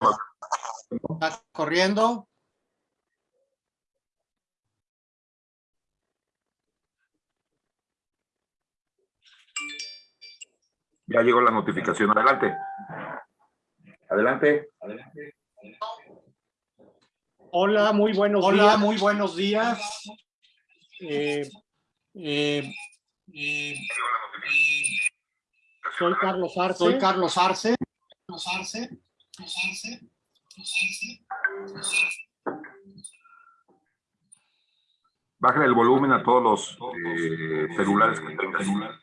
¿Está corriendo? Ya llegó la notificación. Adelante. Adelante. Hola, muy buenos Hola, días. muy buenos días. Eh, Eh, eh, soy Carlos Arce. soy Carlos Arce. Bajen el volumen a todos los eh, celulares que tengan.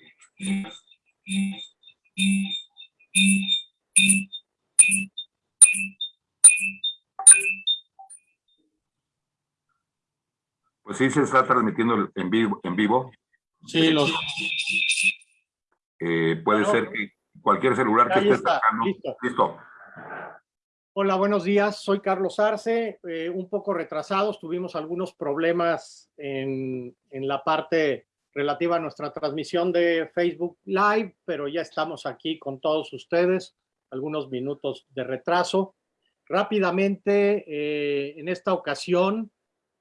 Pues sí, se está transmitiendo en vivo. En vivo. Sí, los, Eh, puede Bueno, ser que cualquier celular que esté está. Listo. Hola, buenos días. Soy Carlos Arce. eh, un poco retrasados. Tuvimos algunos problemas en, la parte relativa a nuestra transmisión de Facebook Live, pero ya estamos aquí con todos ustedes. Algunos minutos de retraso. Rápidamente, eh, en esta ocasión,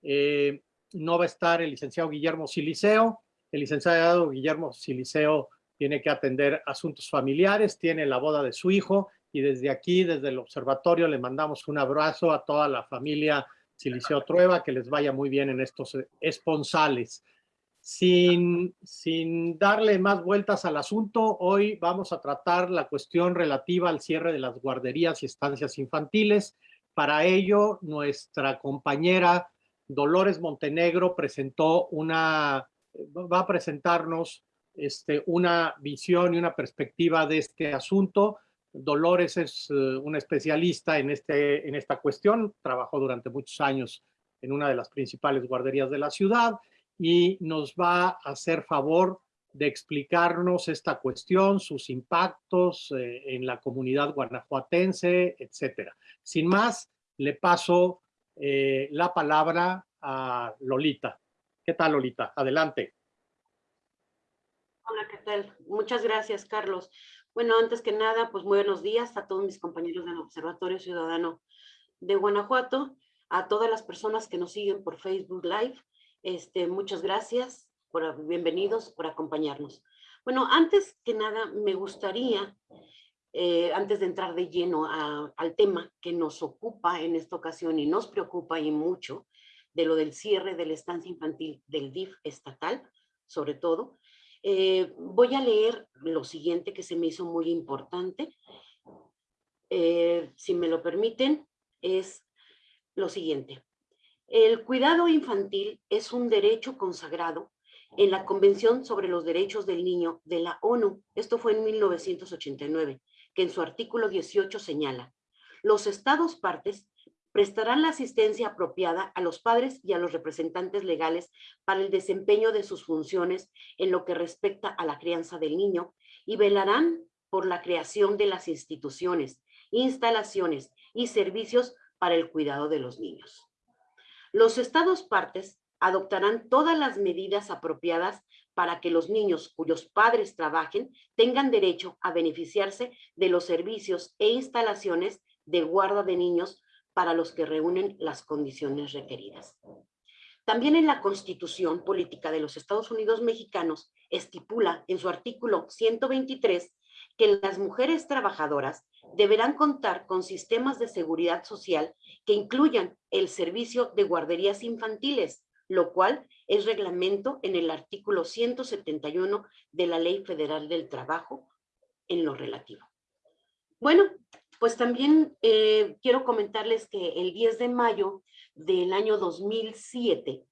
eh, no va a estar el licenciado Guillermo Siliceo. El licenciado Guillermo Siliceo tiene que atender asuntos familiares, tiene la boda de su hijo y desde aquí, desde el observatorio, le mandamos un abrazo a toda la familia Siliceo Trueba, que les vaya muy bien en estos eh, esponsales. Sin, sin darle más vueltas al asunto, hoy vamos a tratar la cuestión relativa al cierre de las guarderías y estancias infantiles. Para ello, nuestra compañera Dolores Montenegro presentó una, va a presentarnos este, una visión y una perspectiva de este asunto. Dolores es eh, una especialista en, este, en esta cuestión, trabajó durante muchos años en una de las principales guarderías de la ciudad y nos va a hacer favor de explicarnos esta cuestión, sus impactos eh, en la comunidad guanajuatense, etcétera. Sin más, le paso eh, la palabra a Lolita. ¿Qué tal, Lolita? Adelante. Hola, ¿qué tal? Muchas gracias, Carlos. Bueno, antes que nada, pues buenos días a todos mis compañeros del Observatorio Ciudadano de Guanajuato, a todas las personas que nos siguen por Facebook Live. Este, muchas gracias, por, bienvenidos por acompañarnos. Bueno, antes que nada, me gustaría, eh, antes de entrar de lleno a, al tema que nos ocupa en esta ocasión y nos preocupa y mucho, de lo del cierre de la estancia infantil del DIF estatal, sobre todo, eh, voy a leer lo siguiente que se me hizo muy importante. Eh, si me lo permiten, es lo siguiente. El cuidado infantil es un derecho consagrado en la Convención sobre los Derechos del Niño de la ONU. Esto fue en 1989, que en su artículo 18 señala, los estados partes prestarán la asistencia apropiada a los padres y a los representantes legales para el desempeño de sus funciones en lo que respecta a la crianza del niño y velarán por la creación de las instituciones, instalaciones y servicios para el cuidado de los niños. Los estados partes adoptarán todas las medidas apropiadas para que los niños cuyos padres trabajen tengan derecho a beneficiarse de los servicios e instalaciones de guarda de niños para los que reúnen las condiciones requeridas. También en la Constitución Política de los Estados Unidos Mexicanos estipula en su artículo 123 que las mujeres trabajadoras deberán contar con sistemas de seguridad social que incluyan el servicio de guarderías infantiles, lo cual es reglamento en el artículo 171 de la Ley Federal del Trabajo en lo relativo. Bueno, pues también eh, quiero comentarles que el 10 de mayo del año 2007,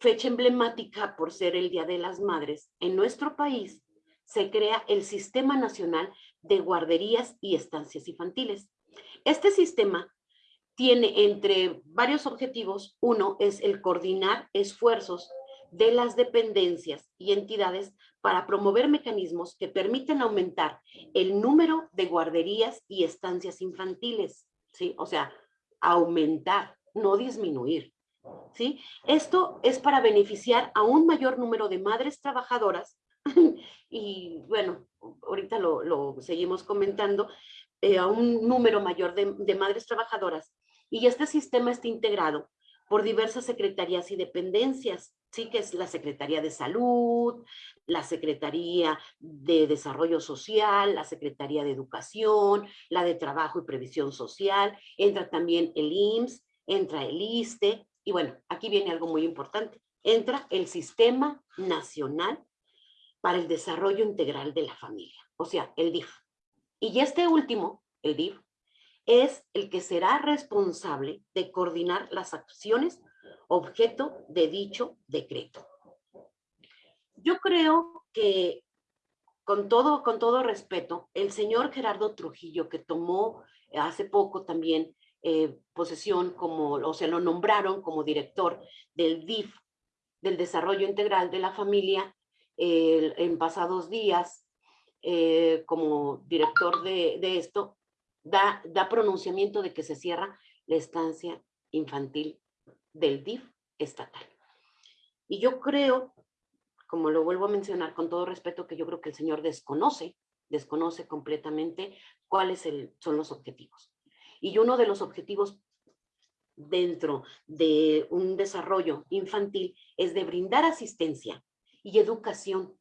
fecha emblemática por ser el Día de las Madres, en nuestro país se crea el Sistema Nacional de Guarderías y Estancias Infantiles. Este sistema tiene entre varios objetivos, uno es el coordinar esfuerzos de las dependencias y entidades para promover mecanismos que permiten aumentar el número de guarderías y estancias infantiles, ¿sí? O sea, aumentar, no disminuir, ¿sí? Esto es para beneficiar a un mayor número de madres trabajadoras y bueno, ahorita lo, seguimos comentando, eh, a un número mayor de madres trabajadoras y este sistema está integrado por diversas secretarías y dependencias, sí que es la Secretaría de Salud, la Secretaría de Desarrollo Social, la Secretaría de Educación, la de Trabajo y Previsión Social, entra también el IMSS, entra el ISTE, y bueno, aquí viene algo muy importante, entra el Sistema Nacional para el Desarrollo Integral de la Familia, o sea, el DIF. Y este último, el DIF, es el que será responsable de coordinar las acciones objeto de dicho decreto. Yo creo que con todo, con todo respeto, el señor Gerardo Trujillo, que tomó hace poco también eh, posesión como, o se lo nombraron como director del DIF, del Desarrollo Integral de la Familia, en pasados días, eh, como director de esto, da, pronunciamiento de que se cierra la estancia infantil del DIF estatal. Y yo creo, como lo vuelvo a mencionar con todo respeto, que yo creo que el señor desconoce, desconoce completamente cuáles son los objetivos. Y uno de los objetivos dentro de un desarrollo infantil es de brindar asistencia y educación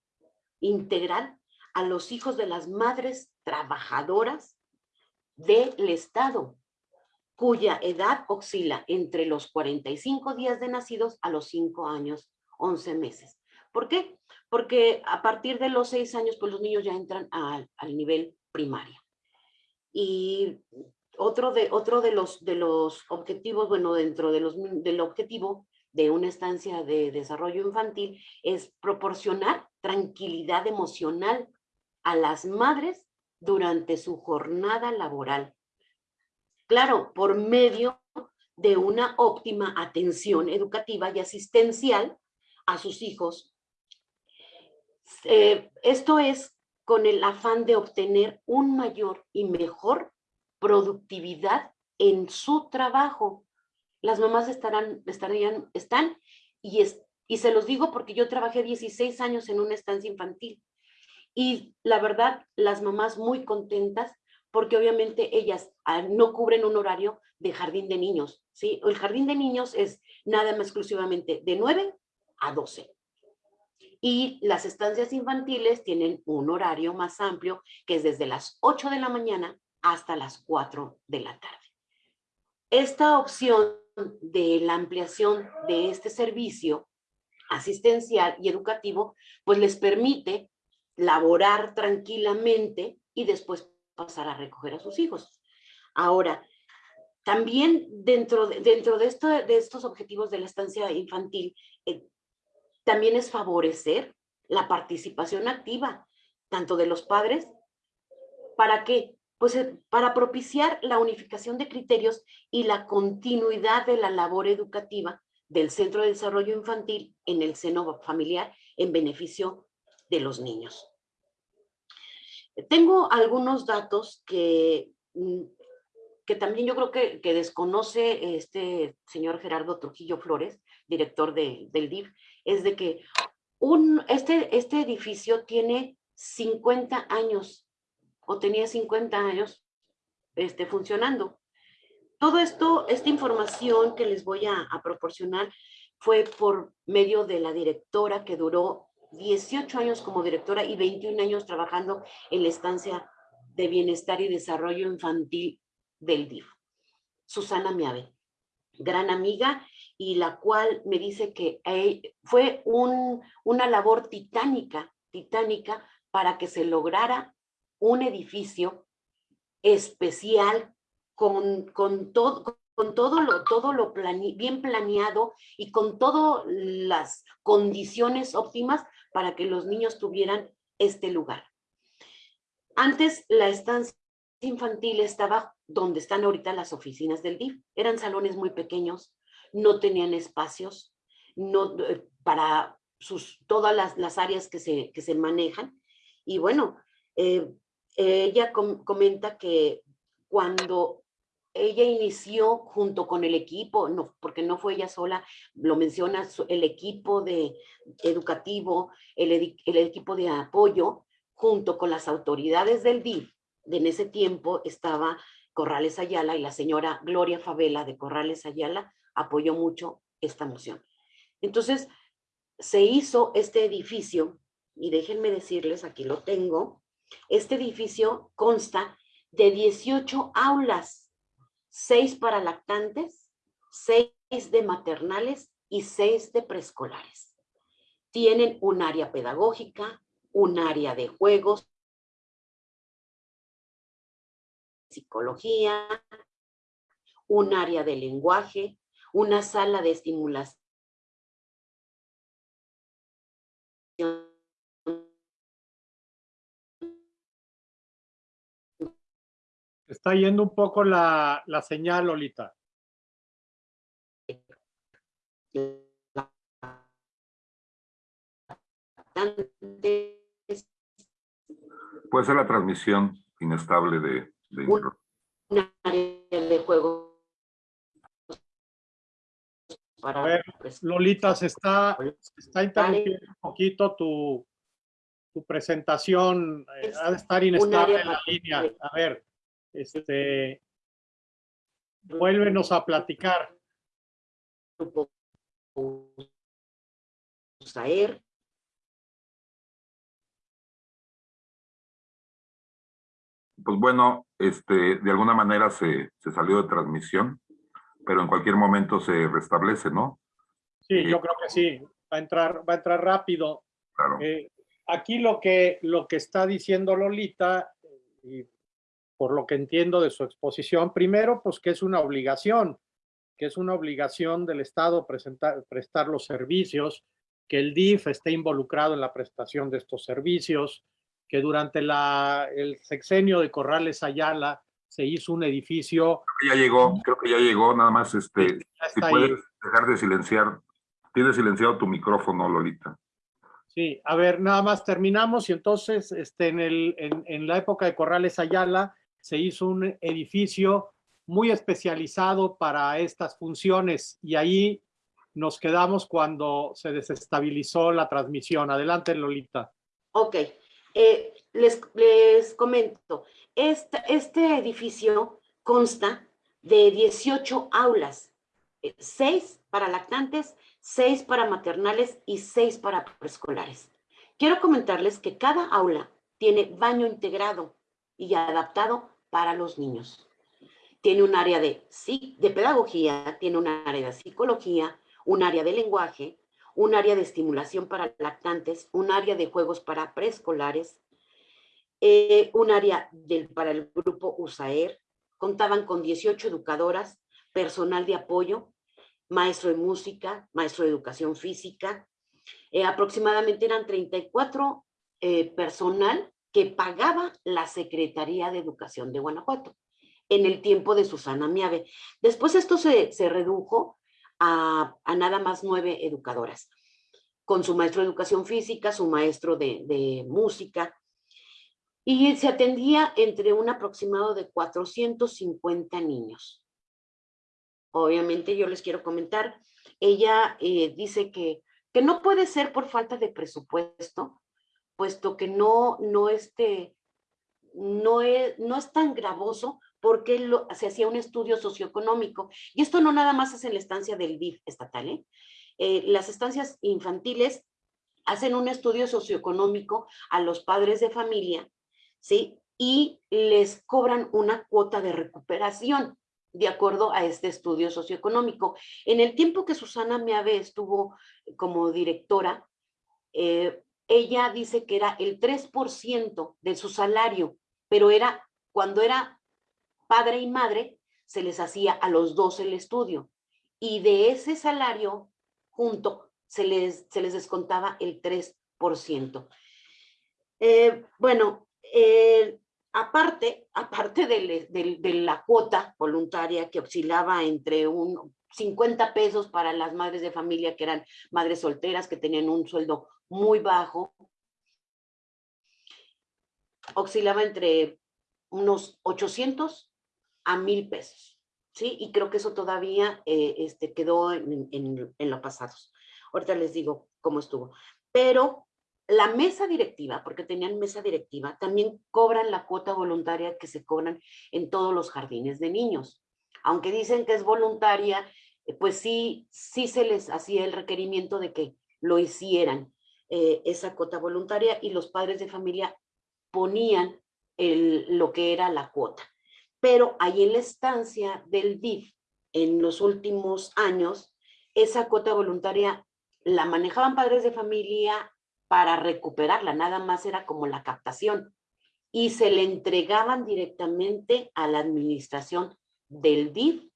integral a los hijos de las madres trabajadoras del Estado, cuya edad oscila entre los 45 días de nacidos a los 5 años, 11 meses. ¿Por qué? Porque a partir de los 6 años, pues los niños ya entran al, nivel primario. Y otro de, otro de, los, de los objetivos, bueno, dentro de los, del objetivo de una estancia de desarrollo infantil es proporcionar tranquilidad emocional a las madres durante su jornada laboral. Claro, por medio de una óptima atención educativa y asistencial a sus hijos. Eh, esto es con el afán de obtener un mayor y mejor productividad en su trabajo. Las mamás estarán, estarían, están, y, es, y se los digo porque yo trabajé 16 años en una estancia infantil y la verdad, las mamás muy contentas porque obviamente ellas ah, no cubren un horario de jardín de niños, ¿sí? El jardín de niños es nada más exclusivamente de 9 a 12. Y las estancias infantiles tienen un horario más amplio, que es desde las 8 de la mañana hasta las 4 de la tarde. Esta opción de la ampliación de este servicio asistencial y educativo, pues les permite laborar tranquilamente y después pasar a recoger a sus hijos. Ahora, también dentro de, dentro de, esto, de estos objetivos de la estancia infantil, eh, también es favorecer la participación activa, tanto de los padres, ¿para qué? Pues eh, para propiciar la unificación de criterios y la continuidad de la labor educativa del Centro de Desarrollo Infantil en el seno familiar en beneficio de los niños. Tengo algunos datos que, mm, que también yo creo que, desconoce este señor Gerardo Trujillo Flores, director del DIF, es de que un, este, este edificio tiene 50 años o tenía 50 años este, funcionando. Todo esto, esta información que les voy a proporcionar fue por medio de la directora que duró 18 años como directora y 21 años trabajando en la estancia de bienestar y desarrollo infantil del DIF. Susana Miave, gran amiga y la cual me dice que fue una labor titánica, titánica para que se lograra un edificio especial con, todo, con todo lo, todo lo bien planeado y con todas las condiciones óptimas para que los niños tuvieran este lugar. Antes la estancia infantil estaba donde están ahorita las oficinas del DIF. Eran salones muy pequeños, no tenían espacios no, eh, para sus, todas las, áreas que se, que se manejan. Y bueno, eh, ella comenta que cuando ella inició junto con el equipo, no, porque no fue ella sola, lo menciona el equipo de educativo, el, el equipo de apoyo, junto con las autoridades del DIF, en ese tiempo estaba Corrales Ayala y la señora Gloria Favela de Corrales Ayala apoyó mucho esta moción. Entonces, se hizo este edificio, y déjenme decirles, aquí lo tengo, este edificio consta de 18 aulas, 6 para lactantes, 6 de maternales y 6 de preescolares. Tienen un área pedagógica, un área de juegos, psicología, un área de lenguaje, una sala de estimulación Está yendo un poco la, la señal, Lolita. Puede ser la transmisión inestable de, de un área de juego para A ver, pues, Lolita, se está, se está interrumpiendo un poquito tu, tu presentación. eh, ha de estar inestable área la línea. A ver, este, vuélvenos a platicar. USAER, Pues bueno, este, de alguna manera se, se salió de transmisión, pero en cualquier momento se restablece, ¿no? Sí, yo creo que sí. Va a entrar, va a entrar rápido. Claro. Eh, aquí lo que, lo que está diciendo Lolita, y por lo que entiendo de su exposición, primero, pues que es una obligación, que es una obligación del Estado presentar, prestar los servicios, que el DIF esté involucrado en la prestación de estos servicios, que durante la, el sexenio de Corrales Ayala se hizo un edificio, Ya llegó, creo que ya llegó, nada más, este, si está ahí. puedes dejar de silenciar, tienes silenciado tu micrófono, Lolita. Sí, a ver, nada más terminamos y entonces este, en, el, en, en la época de Corrales Ayala se hizo un edificio muy especializado para estas funciones y ahí nos quedamos cuando se desestabilizó la transmisión. Adelante, Lolita. Ok, eh, les, les comento, este, este edificio consta de 18 aulas, 6 para lactantes, 6 para maternales y 6 para preescolares. Quiero comentarles que cada aula tiene baño integrado y adaptado para los niños. Tiene un área de, de pedagogía, tiene un área de psicología, un área de lenguaje, un área de estimulación para lactantes, un área de juegos para preescolares, eh, un área del, para el grupo USAER, contaban con 18 educadoras, personal de apoyo, maestro de música, maestro de educación física, eh, aproximadamente eran 34 eh, personal que pagaba la Secretaría de Educación de Guanajuato en el tiempo de Susana Miave. Después esto se, se redujo a, a nada más nueve educadoras, con su maestro de educación física, su maestro de, de música, y se atendía entre un aproximado de 450 niños. Obviamente yo les quiero comentar, ella eh, dice que, que no puede ser por falta de presupuesto, puesto que no, no, este, no, es, no es tan gravoso porque se hacía un estudio socioeconómico. Y esto no nada más es en la estancia del DIF estatal. ¿eh? Eh, las estancias infantiles hacen un estudio socioeconómico a los padres de familia, ¿sí? Y les cobran una cuota de recuperación de acuerdo a este estudio socioeconómico. En el tiempo que Susana Meave estuvo como directora, eh, ella dice que era el 3% de su salario, pero era cuando era padre y madre, se les hacía a los dos el estudio. Y de ese salario junto se les, se les descontaba el 3%. Eh, bueno, eh, aparte, aparte de, de, la cuota voluntaria que oscilaba entre un 50 pesos para las madres de familia que eran madres solteras, que tenían un sueldo muy bajo, oscilaba entre unos 800 a 1000 pesos, ¿sí? Y creo que eso todavía eh, este, quedó en, en, en los pasados. Ahorita les digo cómo estuvo. Pero la mesa directiva, porque tenían mesa directiva, también cobran la cuota voluntaria que se cobran en todos los jardines de niños. Aunque dicen que es voluntaria, eh, pues sí, sí se les hacía el requerimiento de que lo hicieran, eh, esa cuota voluntaria, y los padres de familia ponían lo que era la cuota. Pero ahí en la estancia del DIF, en los últimos años, esa cuota voluntaria la manejaban padres de familia para recuperarla, nada más era como la captación y se le entregaban directamente a la administración del DIF,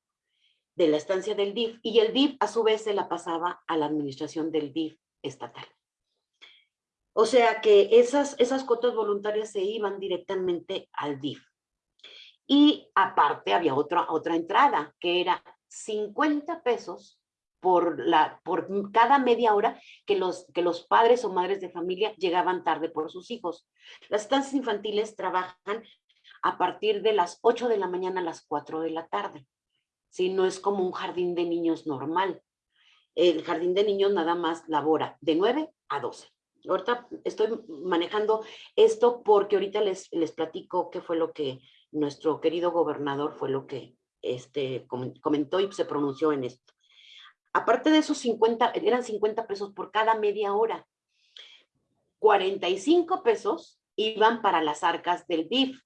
de la estancia del DIF, y el DIF a su vez se la pasaba a la administración del DIF estatal. O sea que esas, esas cuotas voluntarias se iban directamente al DIF. Y aparte había otra, otra entrada, que era 50 pesos por, la, por cada media hora que los, que los padres o madres de familia llegaban tarde por sus hijos. Las estancias infantiles trabajan a partir de las 8 de la mañana a las 4 de la tarde. Si no es como un jardín de niños normal. El jardín de niños nada más labora de 9 a 12. Ahorita estoy manejando esto porque ahorita les, les platico qué fue lo que nuestro querido gobernador fue lo que este, comentó y se pronunció en esto. Aparte de esos 50, eran 50 pesos por cada media hora. 45 pesos iban para las arcas del DIF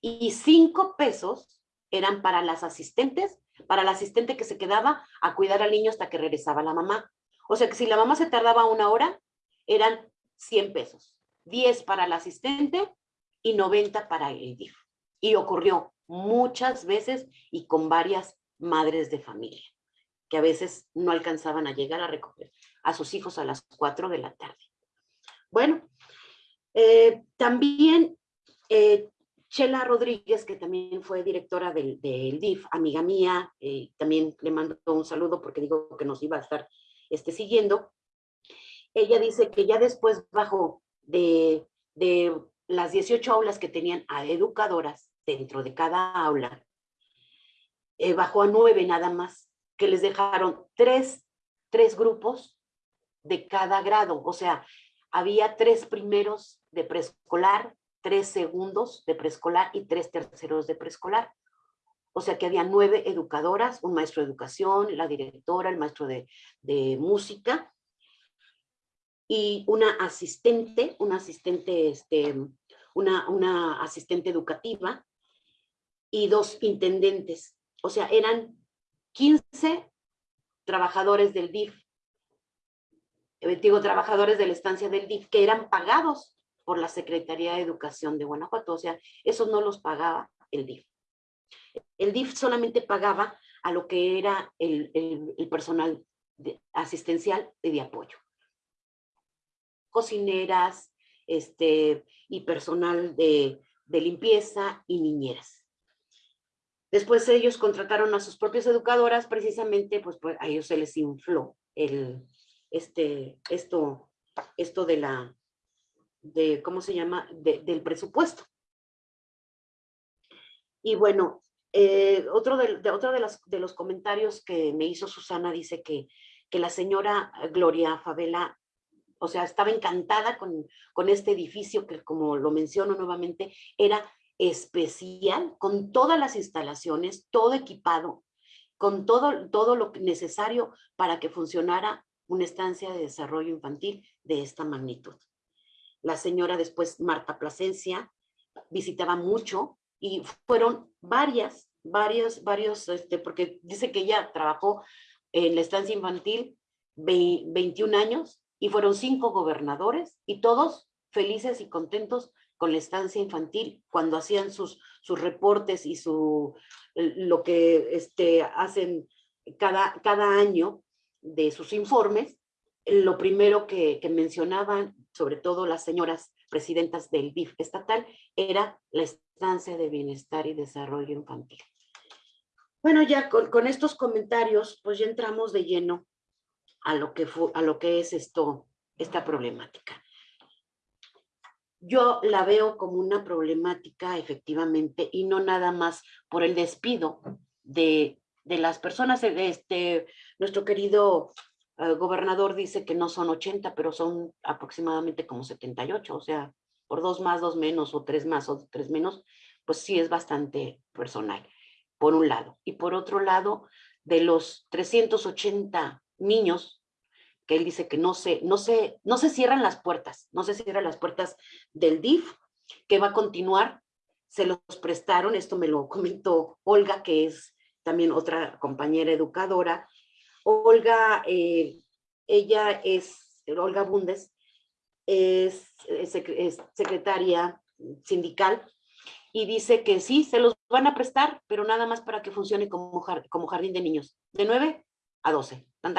y 5 pesos eran para las asistentes, para la asistente que se quedaba a cuidar al niño hasta que regresaba la mamá. O sea que si la mamá se tardaba una hora, eran 100 pesos. 10 para la asistente y 90 para el DIF. Y ocurrió muchas veces y con varias madres de familia que a veces no alcanzaban a llegar a recoger a sus hijos a las 4 de la tarde. Bueno, eh, también eh, Chela Rodríguez, que también fue directora del, DIF, amiga mía, eh, también le mando un saludo porque digo que nos iba a estar este, siguiendo. Ella dice que ya después bajó de, de las 18 aulas que tenían a educadoras dentro de cada aula, bajó a nueve nada más que les dejaron tres, tres grupos de cada grado, o sea, había tres primeros de preescolar, tres segundos de preescolar y tres terceros de preescolar. O sea que había nueve educadoras, un maestro de educación, la directora, el maestro de, de música y una asistente, una asistente, este, una, una asistente educativa y dos intendentes. O sea, eran 15 trabajadores del DIF, eh, digo, trabajadores de la estancia del DIF, que eran pagados por la Secretaría de Educación de Guanajuato, o sea, eso no los pagaba el DIF. El DIF solamente pagaba a lo que era el, personal asistencial y de apoyo. Cocineras este, y personal de, de limpieza y niñeras. Después ellos contrataron a sus propias educadoras, precisamente, pues, pues a ellos se les infló el, este, esto, esto de la, de, ¿cómo se llama? del presupuesto. Y bueno, eh, otro, de, otro de, de los comentarios que me hizo Susana dice que, que la señora Gloria Favela, o sea, estaba encantada con, con este edificio que, como lo menciono nuevamente, era especial, con todas las instalaciones, todo equipado, con todo, todo lo necesario para que funcionara una estancia de desarrollo infantil de esta magnitud. La señora después, Marta Plasencia, visitaba mucho y fueron varias, varios, varios, este, porque dice que ella trabajó en la estancia infantil 21 años y fueron cinco gobernadores y todos felices y contentos con la estancia infantil, cuando hacían sus, sus reportes y su, lo que este, hacen cada, cada año de sus informes, lo primero que, que mencionaban, sobre todo las señoras presidentas del DIF estatal, era la estancia de bienestar y desarrollo infantil. Bueno, ya con, con estos comentarios, pues ya entramos de lleno a lo que, fue, a lo que es esto, esta problemática. Yo la veo como una problemática efectivamente y no nada más por el despido de, de las personas. Este, nuestro querido eh, gobernador dice que no son 80, pero son aproximadamente como 78, o sea, por dos más, dos menos, o tres más, o tres menos, pues sí es bastante personal, por un lado. Y por otro lado, de los 380 niños que él dice que no se, no se, no se cierran las puertas, no se cierran las puertas del DIF, que va a continuar, se los prestaron, esto me lo comentó Olga, que es también otra compañera educadora. Olga, eh, ella es, Olga Bundes, es, secretaria sindical y dice que sí, se los van a prestar, pero nada más para que funcione como, como jardín de niños, de 9 a 12, tan,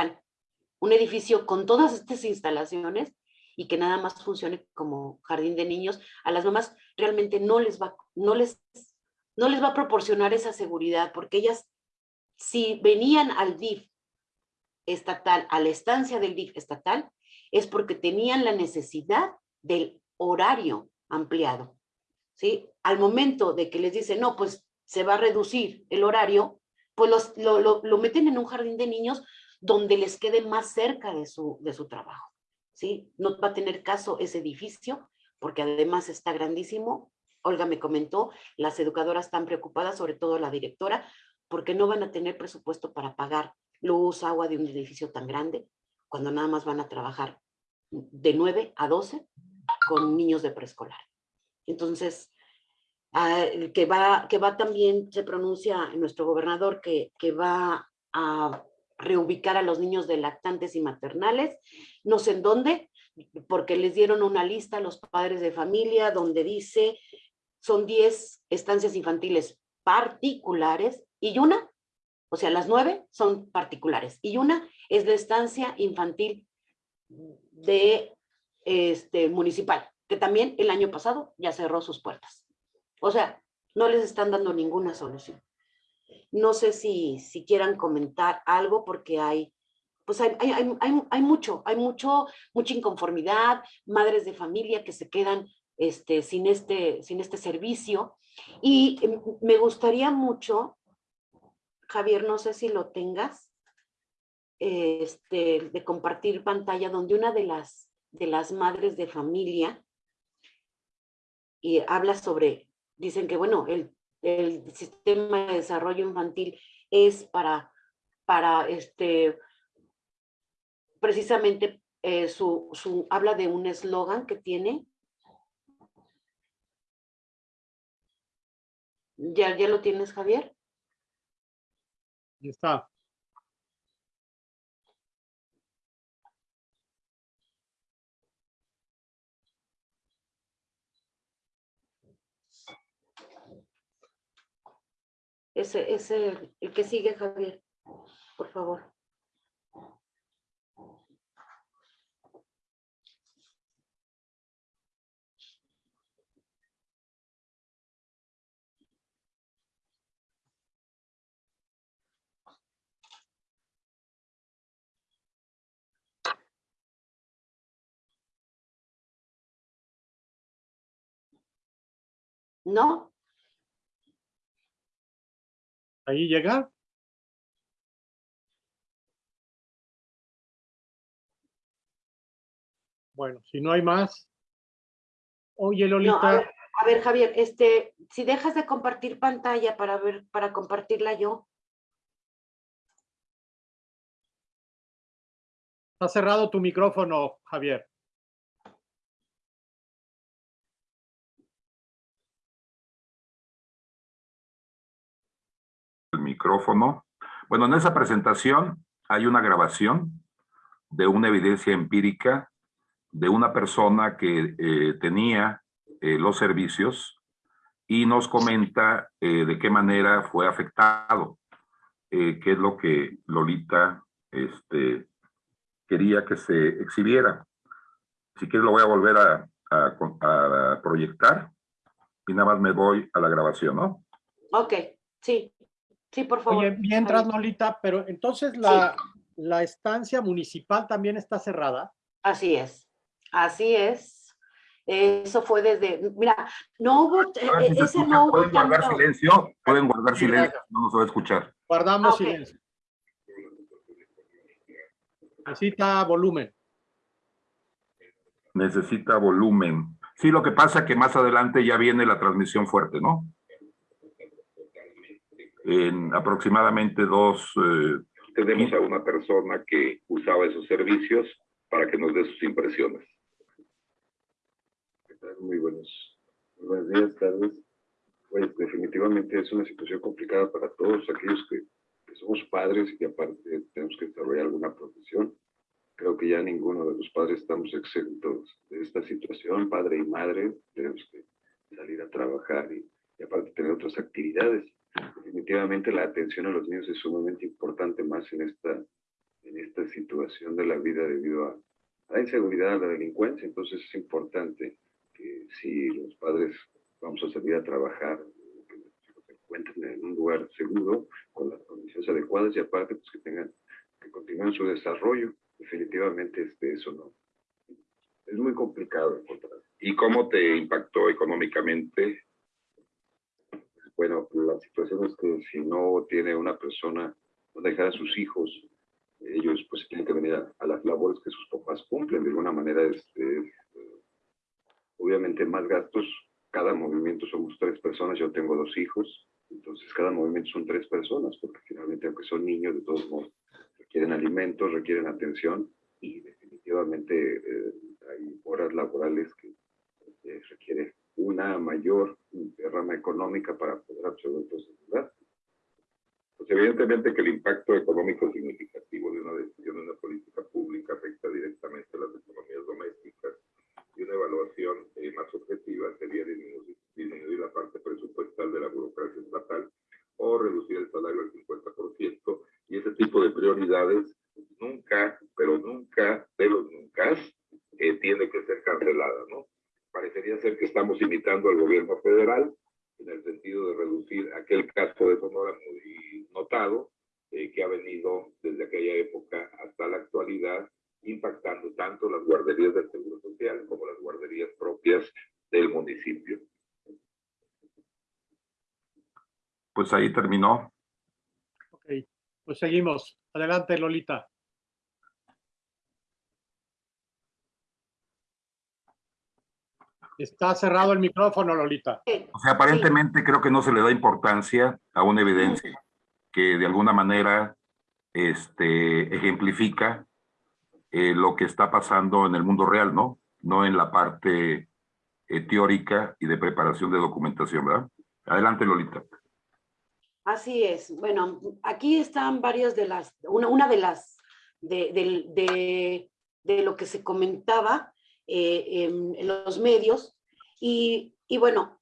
Un edificio con todas estas instalaciones y que nada más funcione como jardín de niños, a las mamás realmente no les va, no les, no les va a proporcionar esa seguridad, porque ellas, si venían al DIF estatal, a la estancia del DIF estatal, es porque tenían la necesidad del horario ampliado. ¿sí? Al momento de que les dicen, no, pues se va a reducir el horario, pues los, lo, lo, lo, meten en un jardín de niños donde les quede más cerca de su, de su trabajo. ¿sí? No va a tener caso ese edificio, porque además está grandísimo. Olga me comentó, las educadoras están preocupadas, sobre todo la directora, porque no van a tener presupuesto para pagar luz, agua de un edificio tan grande, cuando nada más van a trabajar de 9 a 12 con niños de preescolar. Entonces, uh, que, va, que va también, se pronuncia nuestro gobernador, que, que va a reubicar a los niños de lactantes y maternales, no sé en dónde, porque les dieron una lista a los padres de familia donde dice son 10 estancias infantiles particulares y una, o sea, las nueve son particulares y una es la estancia infantil de este municipal que también el año pasado ya cerró sus puertas. O sea, no les están dando ninguna solución. No sé si, si quieran comentar algo porque hay, pues hay, hay, hay, hay, mucho, hay mucho, mucha inconformidad, madres de familia que se quedan este, sin, este, sin este servicio. Y me gustaría mucho, Javier, no sé si lo tengas, este, de compartir pantalla donde una de las, de las madres de familia y habla sobre, dicen que bueno, el, el sistema de desarrollo infantil es para, para este, precisamente eh, su, su, habla de un eslogan que tiene. ¿Ya, ¿Ya lo tienes, Javier? Ya está. Ese, ese, el que sigue, Javier, por favor. ¿No? Ahí llega. Bueno, si no hay más. Oye, Lolita. No, a, ver, a, ver, Javier, este, si dejas de compartir pantalla para ver, para compartirla yo. Está cerrado tu micrófono, Javier. Micrófono. Bueno, en esa presentación hay una grabación de una evidencia empírica de una persona que eh, tenía eh, los servicios y nos comenta eh, de qué manera fue afectado, qué es lo que Lolita este, quería que se exhibiera. Si quieres lo voy a volver a, a, a proyectar y nada más me voy a la grabación, ¿no? Ok, sí. Sí, por favor. Oye, mientras, Lolita, pero entonces la, sí. la estancia municipal también está cerrada. Así es, así es. Eso fue desde, mira, no hubo, ah, eh, ese no hubo Pueden guardar tanto. silencio, pueden guardar silencio, no nos va a escuchar. Guardamos Ok. silencio. Necesita volumen. Necesita volumen. Sí, lo que pasa es que más adelante ya viene la transmisión fuerte, ¿no? En aproximadamente dos... eh, Tenemos a una persona que usaba esos servicios para que nos dé sus impresiones. ¿Qué tal? Muy buenos, muy buenos días, tardes. Pues definitivamente es una situación complicada para todos aquellos que, que somos padres y que aparte tenemos que desarrollar alguna profesión. Creo que ya ninguno de los padres estamos exentos de esta situación, padre y madre, tenemos que salir a trabajar y, y aparte tener otras actividades. Definitivamente la atención a los niños es sumamente importante más en esta, en esta situación de la vida debido a, la inseguridad, a la delincuencia. Entonces es importante que si los padres vamos a salir a trabajar, que nuestros hijos se encuentren en un lugar seguro, con las condiciones adecuadas y aparte pues que tengan, que continúen su desarrollo. Definitivamente este, eso no. Es muy complicado encontrar. ¿Y cómo te impactó económicamente? Bueno, la situación es que si no tiene una persona donde dejar a sus hijos, ellos pues tienen que venir a, las labores que sus papás cumplen. De alguna manera, este, eh, obviamente más gastos. Cada movimiento somos tres personas. Yo tengo dos hijos. Entonces, cada movimiento son tres personas, porque finalmente, aunque son niños, de todos modos, requieren alimentos, requieren atención y definitivamente eh, hay horas laborales que eh, requiere una mayor derrama económica para poder absorber esos gastos. Pues evidentemente que el impacto económico significativo de una decisión de una política pública afecta directamente a las economías domésticas y una evaluación eh, más objetiva sería disminuir, disminuir la parte presupuestal de la burocracia estatal o reducir el salario al 50% y ese tipo de prioridades nunca, pero nunca, eh, tiene que ser cancelada, ¿no? Parecería ser que estamos imitando al gobierno federal en el sentido de reducir aquel caso de Sonora muy notado, eh, que ha venido desde aquella época hasta la actualidad, impactando tanto las guarderías del Seguro Social como las guarderías propias del municipio. Pues ahí terminó. Ok, pues seguimos. Adelante, Lolita. Está cerrado el micrófono, Lolita. O sea, aparentemente creo que no se le da importancia a una evidencia que de alguna manera este, ejemplifica eh, lo que está pasando en el mundo real, ¿no? No en la parte eh, teórica y de preparación de documentación, ¿verdad? Adelante, Lolita. Así es. Bueno, aquí están varias de las, una, una de las, de, de, de, de lo que se comentaba eh, en, los medios. Y, bueno,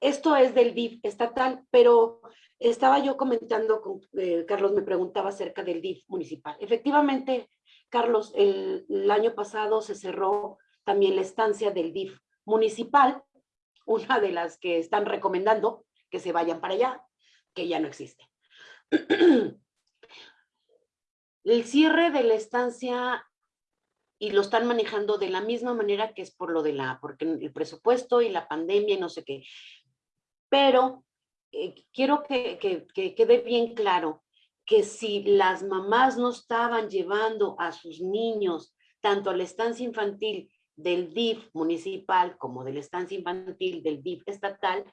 esto es del DIF estatal, pero estaba yo comentando, con, eh, Carlos me preguntaba acerca del DIF municipal. Efectivamente, Carlos, el, el año pasado se cerró también la estancia del DIF municipal, una de las que están recomendando que se vayan para allá, que ya no existe. El cierre de la estancia y lo están manejando de la misma manera que es por lo de la, porque el presupuesto y la pandemia y no sé qué. Pero eh, quiero que, que, que quede bien claro que si las mamás no estaban llevando a sus niños tanto a la estancia infantil del DIF municipal como de la estancia infantil del DIF estatal,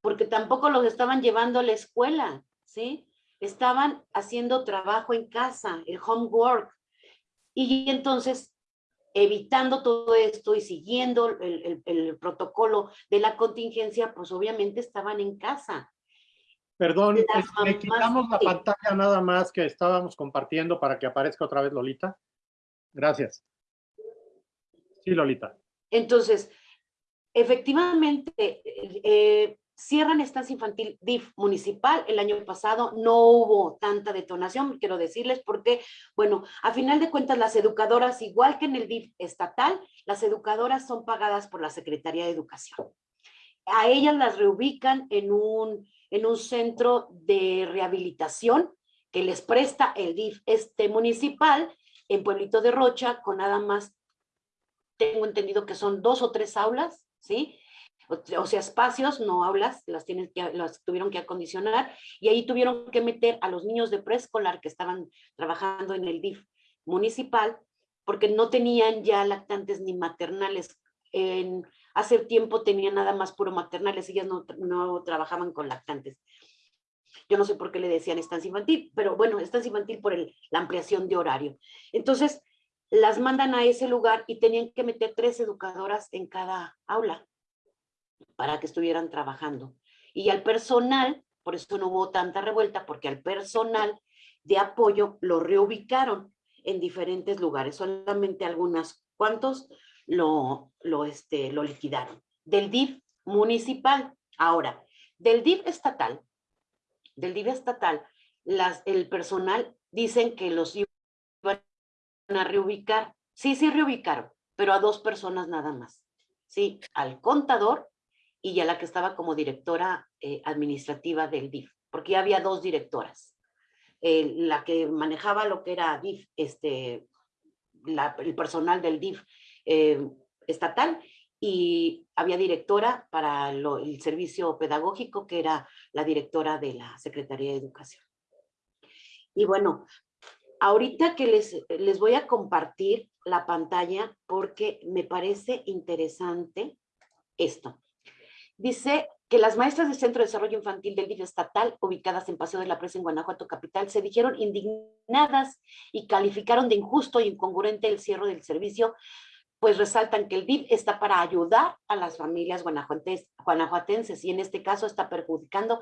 porque tampoco los estaban llevando a la escuela, ¿sí? Estaban haciendo trabajo en casa, el homework, y entonces, evitando todo esto y siguiendo el, el, el, protocolo de la contingencia, pues obviamente estaban en casa. Perdón, le quitamos la pantalla nada más que estábamos compartiendo para que aparezca otra vez Lolita. Gracias. Sí, Lolita. Entonces, efectivamente, eh, cierran estancia infantil DIF municipal. El año pasado no hubo tanta detonación, quiero decirles, porque, bueno, a final de cuentas las educadoras, igual que en el DIF estatal, las educadoras son pagadas por la Secretaría de Educación. A ellas las reubican en un, en un centro de rehabilitación que les presta el DIF este municipal en Pueblito de Rocha, con nada más, tengo entendido que son dos o tres aulas, ¿sí? O sea, espacios, no aulas, las, tienen que, las tuvieron que acondicionar y ahí tuvieron que meter a los niños de preescolar que estaban trabajando en el DIF municipal porque no tenían ya lactantes ni maternales. En, hace tiempo tenían nada más puro maternales, ellas no, no trabajaban con lactantes. Yo no sé por qué le decían estancia infantil, pero bueno, estancia infantil por el, la ampliación de horario. Entonces, las mandan a ese lugar y tenían que meter tres educadoras en cada aula para que estuvieran trabajando. Y al personal, por eso no hubo tanta revuelta, porque al personal de apoyo lo reubicaron en diferentes lugares, solamente algunas cuantos lo, lo, este, lo liquidaron. Del DIF municipal, ahora, del DIF estatal, del DIF estatal, las, el personal dicen que los iban a reubicar. Sí, sí reubicaron, pero a dos personas nada más. Sí, al contador y a la que estaba como directora eh, administrativa del DIF, porque ya había dos directoras. La que manejaba lo que era DIF, este, el personal del DIF eh, estatal, y había directora para el servicio pedagógico, que era la directora de la Secretaría de Educación. Y bueno, ahorita que les, les voy a compartir la pantalla porque me parece interesante esto. Dice que las maestras del Centro de Desarrollo Infantil del DIF estatal, ubicadas en Paseo de la Presa en Guanajuato Capital, se dijeron indignadas y calificaron de injusto y incongruente el cierre del servicio, pues resaltan que el DIF está para ayudar a las familias guanajuatenses y en este caso está perjudicando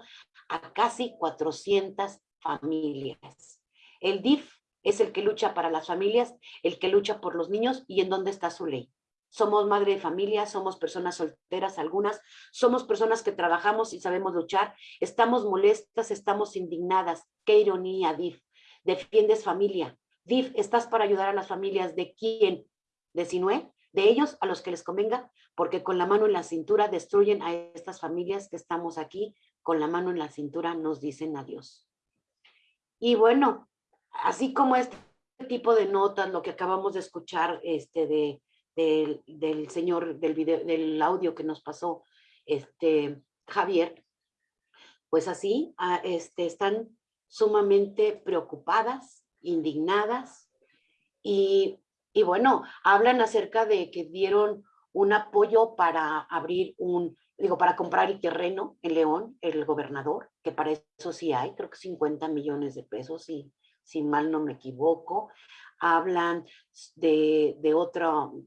a casi 400 familias. El DIF es el que lucha para las familias, el que lucha por los niños y en dónde está su ley somos madre de familia, somos personas solteras algunas, somos personas que trabajamos y sabemos luchar, estamos molestas, estamos indignadas. Qué ironía, DIF. Defiendes familia. DIF, estás para ayudar a las familias. ¿De quién? ¿De Sinue? De ellos a los que les convenga, porque con la mano en la cintura destruyen a estas familias que estamos aquí, con la mano en la cintura nos dicen adiós. Y bueno, así como este tipo de notas, lo que acabamos de escuchar este, de, del, señor, del, video, del audio que nos pasó este, Javier, pues así ah, este, están sumamente preocupadas, indignadas y, y bueno, hablan acerca de que dieron un apoyo para abrir un, digo, para comprar el terreno en León, el gobernador, que para eso sí hay, creo que 50 millones de pesos, si, si mal no me equivoco hablan de, de otro,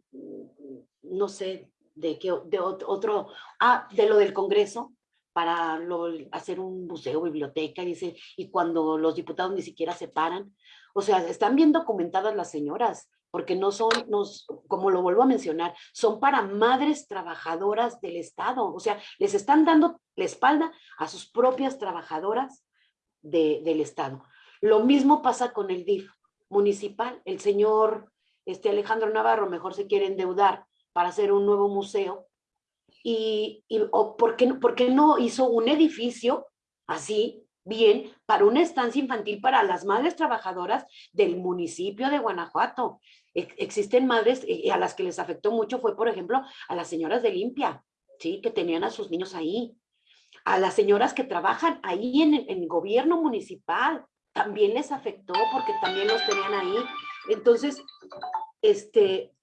no sé, de qué, de otro, ah, de lo del Congreso, para hacer un museo, biblioteca, dice, y cuando los diputados ni siquiera se paran. O sea, están bien documentadas las señoras, porque no son, nos, como lo vuelvo a mencionar, son para madres trabajadoras del Estado. O sea, les están dando la espalda a sus propias trabajadoras de, del Estado. Lo mismo pasa con el DIF municipal. El señor este, Alejandro Navarro mejor se quiere endeudar para hacer un nuevo museo. Y, y o ¿por, qué, ¿por qué no hizo un edificio así, bien, para una estancia infantil para las madres trabajadoras del municipio de Guanajuato? existen madres y a las que les afectó mucho fue, por ejemplo, a las señoras de limpia, ¿sí? que tenían a sus niños ahí, a las señoras que trabajan ahí en en el gobierno municipal, también les afectó porque también los tenían ahí. Entonces, este,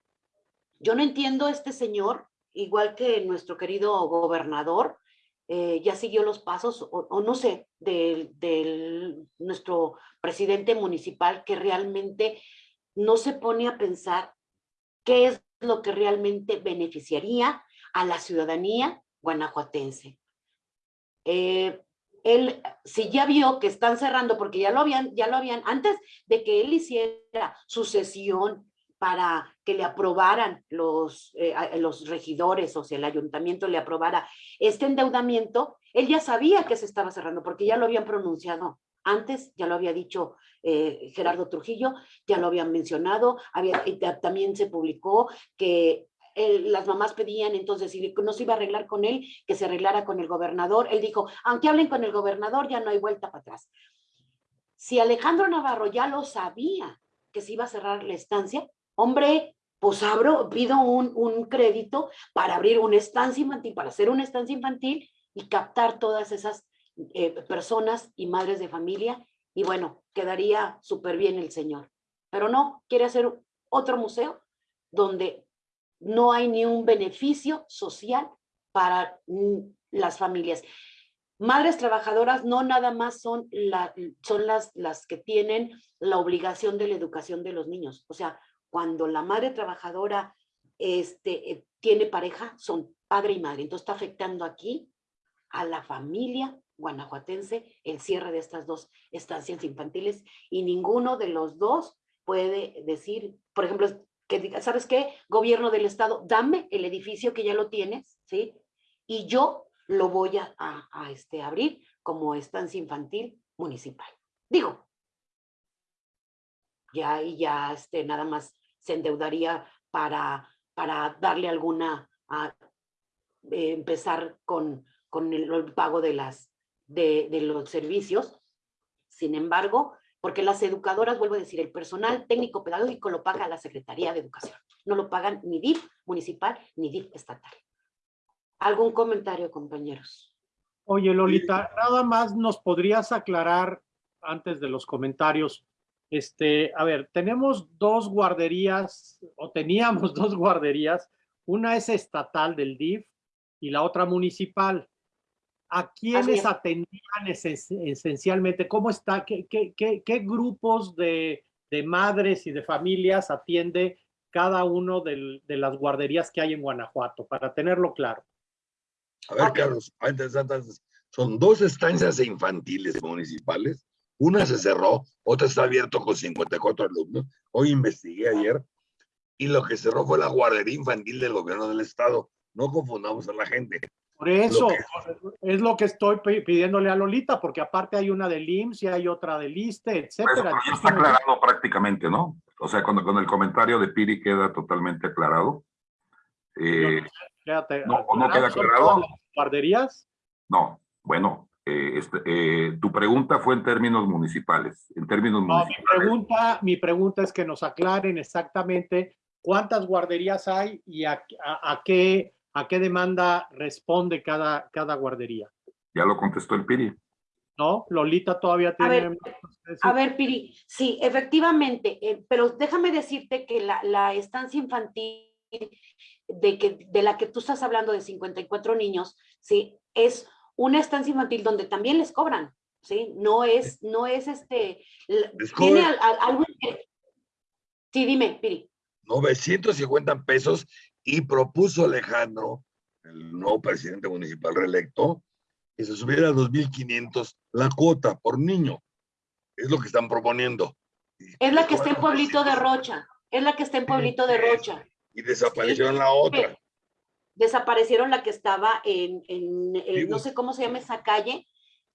yo no entiendo este señor, igual que nuestro querido gobernador, eh, ya siguió los pasos, o, no sé, del, nuestro presidente municipal que realmente no se pone a pensar qué es lo que realmente beneficiaría a la ciudadanía guanajuatense. Eh, él, si ya vio que están cerrando, porque ya lo habían, ya lo habían, antes de que él hiciera su sesión para que le aprobaran los, eh, los regidores, o sea, el ayuntamiento le aprobara este endeudamiento, él ya sabía que se estaba cerrando, porque ya lo habían pronunciado antes, ya lo había dicho eh, Gerardo Trujillo, ya lo habían mencionado, había, también se publicó que las mamás pedían entonces, si no se iba a arreglar con él, que se arreglara con el gobernador. Él dijo, aunque hablen con el gobernador, ya no hay vuelta para atrás. Si Alejandro Navarro ya lo sabía que se iba a cerrar la estancia, hombre, pues abro, pido un, un crédito para abrir una estancia infantil, para hacer una estancia infantil y captar todas esas eh, personas y madres de familia. Y bueno, quedaría súper bien el señor. pero no, quiere hacer otro museo donde no hay ni un beneficio social para mm, las familias. Madres trabajadoras no nada más son, la, son las, las que tienen la obligación de la educación de los niños. O sea, cuando la madre trabajadora este, eh, tiene pareja, son padre y madre. Entonces está afectando aquí a la familia guanajuatense el cierre de estas dos estancias infantiles y ninguno de los dos puede decir, por ejemplo, que diga, ¿sabes qué? Gobierno del estado, dame el edificio que ya lo tienes, ¿sí? Y yo lo voy a, a, este, abrir como estancia infantil municipal. Digo, ya y ya este, nada más se endeudaría para, para darle alguna, a, empezar con, con el, el, pago de, las, de, de los servicios. Sin embargo, porque las educadoras, vuelvo a decir, el personal técnico pedagógico lo paga la Secretaría de Educación. No lo pagan ni DIF municipal ni DIF estatal. ¿Algún comentario, compañeros? Oye, Lolita, nada más nos podrías aclarar antes de los comentarios. Este, a ver, tenemos dos guarderías, o teníamos dos guarderías. Una es estatal del DIF y la otra municipal. ¿A quiénes atendían esencialmente? ¿Cómo está? ¿Qué, qué, qué, qué grupos de, de, madres y de familias atiende cada uno de, de, las guarderías que hay en Guanajuato? Para tenerlo claro. A ver, Carlos, antes, antes, son dos estancias infantiles municipales. Una se cerró, otra está abierta con 54 alumnos. Hoy investigué ayer y lo que cerró fue la guardería infantil del gobierno del estado. No confundamos a la gente. Por eso, lo que... es lo que estoy pidiéndole a Lolita, porque aparte hay una del IMSS y hay otra del ISTE, etcétera. Pues, está aclarado prácticamente, ¿no? O sea, cuando con el comentario de Piri queda totalmente aclarado. Eh, no, quédate, no, ¿o no queda aclarado? ¿Guarderías? No, bueno, eh, este, eh, tu pregunta fue en términos municipales, en términos no, municipales. Mi pregunta, mi pregunta es que nos aclaren exactamente cuántas guarderías hay y a, a, a qué ¿A qué demanda responde cada, cada guardería? Ya lo contestó el Piri. No, Lolita todavía tiene... A ver, a ver Piri, sí, efectivamente, eh, pero déjame decirte que la, la estancia infantil de, que, de la que tú estás hablando de 54 niños, sí, es una estancia infantil donde también les cobran, ¿sí? No es, no es este... Tiene al, al, algo... Sí, dime, Piri. 950 pesos y propuso Alejandro, el nuevo presidente municipal reelecto, que se subiera a 2.500 la cuota por niño. Es lo que están proponiendo. Es la que está en Pueblito de Rocha. Es la que está en Pueblito de Rocha. Y desaparecieron sí. la otra. Desaparecieron la que estaba en, en, en no sé cómo se llama esa calle,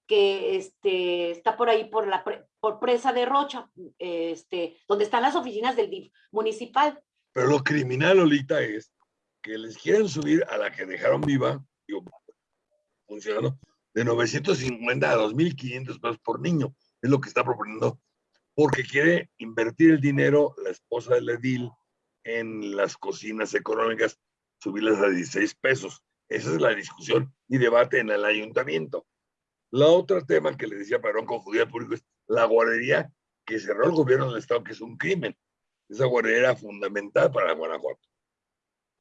que este, está por ahí por la por presa de Rocha, este, donde están las oficinas del DIF municipal. Pero lo criminal, Lolita, es que les quieren subir a la que dejaron viva, digo, funcionando, de 950 a 2.500 pesos por niño. Es lo que está proponiendo, porque quiere invertir el dinero la esposa del edil en las cocinas económicas, subirlas a 16 pesos. Esa es la discusión y debate en el ayuntamiento. La otra tema que le decía para no confundir al público es la guardería que cerró el gobierno del estado, que es un crimen. Esa guardería era fundamental para Guanajuato.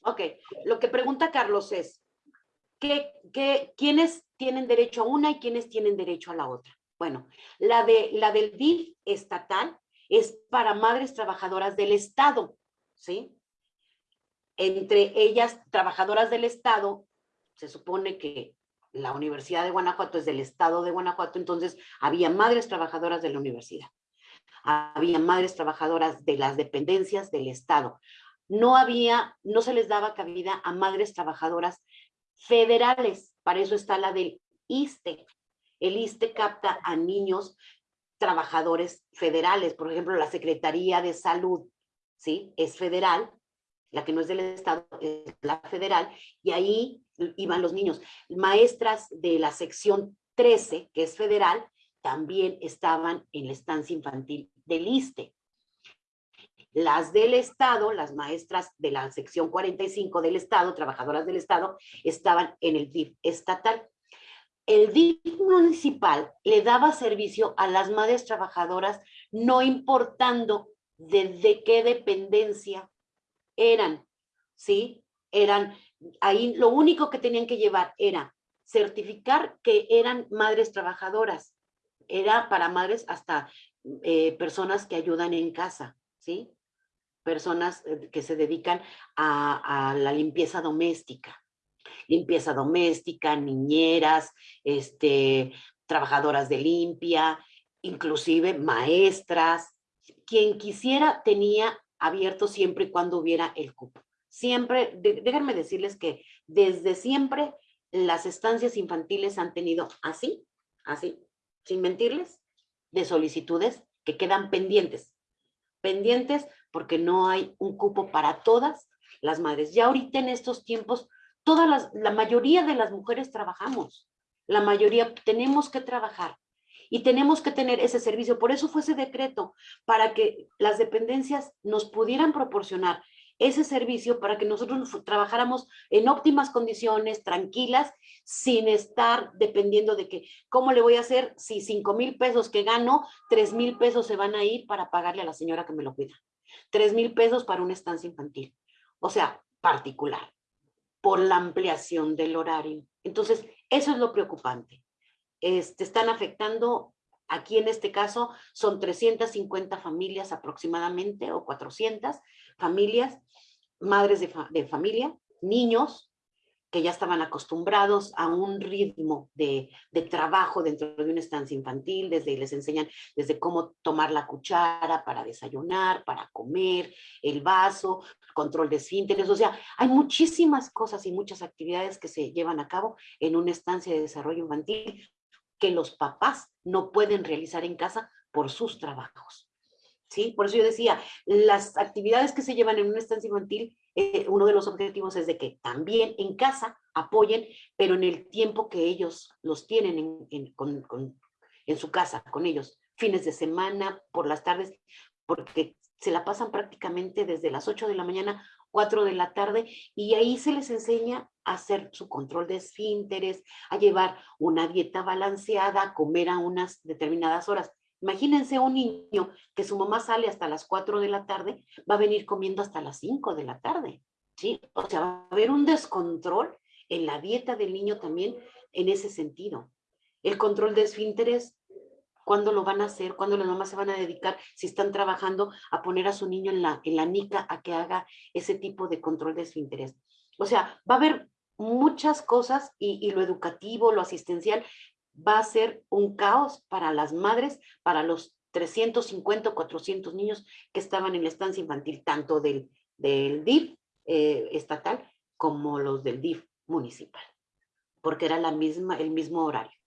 Ok, lo que pregunta Carlos es, ¿qué, qué, ¿quiénes tienen derecho a una y quiénes tienen derecho a la otra? Bueno, la, de, la del DIF estatal es para madres trabajadoras del Estado, ¿sí? Entre ellas, trabajadoras del Estado, se supone que la Universidad de Guanajuato es del Estado de Guanajuato, entonces había madres trabajadoras de la universidad, había madres trabajadoras de las dependencias del Estado, no había, no se les daba cabida a madres trabajadoras federales. Para eso está la del ISTE. El ISTE capta a niños trabajadores federales. Por ejemplo, la Secretaría de Salud, ¿sí? Es federal. La que no es del Estado es la federal. Y ahí iban los niños. Maestras de la sección 13, que es federal, también estaban en la estancia infantil del ISTE. Las del Estado, las maestras de la sección 45 del Estado, trabajadoras del Estado, estaban en el DIF estatal. El DIF municipal le daba servicio a las madres trabajadoras, no importando de, de qué dependencia eran, ¿sí? Eran, ahí lo único que tenían que llevar era certificar que eran madres trabajadoras. Era para madres hasta eh, personas que ayudan en casa, ¿sí? Personas eh, que se dedican a, la limpieza doméstica. Limpieza doméstica, niñeras, este, trabajadoras de limpia, inclusive maestras. Quien quisiera tenía abierto siempre y cuando hubiera el cupo. Siempre, de- déjenme decirles que desde siempre las estancias infantiles han tenido así, así, sin mentirles, de solicitudes que quedan pendientes. Pendientes porque no hay un cupo para todas las madres. Ya ahorita en estos tiempos, todas las, la mayoría de las mujeres trabajamos. La mayoría tenemos que trabajar y tenemos que tener ese servicio. Por eso fue ese decreto, para que las dependencias nos pudieran proporcionar ese servicio para que nosotros trabajáramos en óptimas condiciones, tranquilas, sin estar dependiendo de que, ¿cómo le voy a hacer si cinco mil pesos que gano, tres mil pesos se van a ir para pagarle a la señora que me lo cuida? Tres mil pesos para una estancia infantil. O sea, particular, por la ampliación del horario. Entonces, eso es lo preocupante. Este, están afectando, aquí en este caso, son 350 familias aproximadamente, o 400 familias, madres de familia, niños que ya estaban acostumbrados a un ritmo de, de trabajo dentro de una estancia infantil, desde les enseñan desde cómo tomar la cuchara para desayunar, para comer, el vaso, control de esfínteres, o sea, hay muchísimas cosas y muchas actividades que se llevan a cabo en una estancia de desarrollo infantil que los papás no pueden realizar en casa por sus trabajos. ¿Sí? Por eso yo decía, las actividades que se llevan en una estancia infantil, eh, uno de los objetivos es de que también en casa apoyen, pero en el tiempo que ellos los tienen en, en- con- con- en su casa, con ellos, fines de semana, por las tardes, porque se la pasan prácticamente desde las 8 de la mañana, 4 de la tarde, y ahí se les enseña a hacer su control de esfínteres, a llevar una dieta balanceada, a comer a unas determinadas horas. Imagínense un niño que su mamá sale hasta las 4 de la tarde, va a venir comiendo hasta las 5 de la tarde, ¿sí? O sea, va a haber un descontrol en la dieta del niño también en ese sentido. El control de esfínteres, ¿cuándo lo van a hacer? ¿Cuándo las mamás se van a dedicar, si están trabajando, a poner a su niño en la, en la nica a que haga ese tipo de control de esfínteres? O sea, va a haber muchas cosas y, y lo educativo, lo asistencial, va a ser un caos para las madres, para los 350 o 400 niños que estaban en la estancia infantil, tanto del, del DIF eh, estatal como los del DIF municipal, porque era la misma, el mismo horario.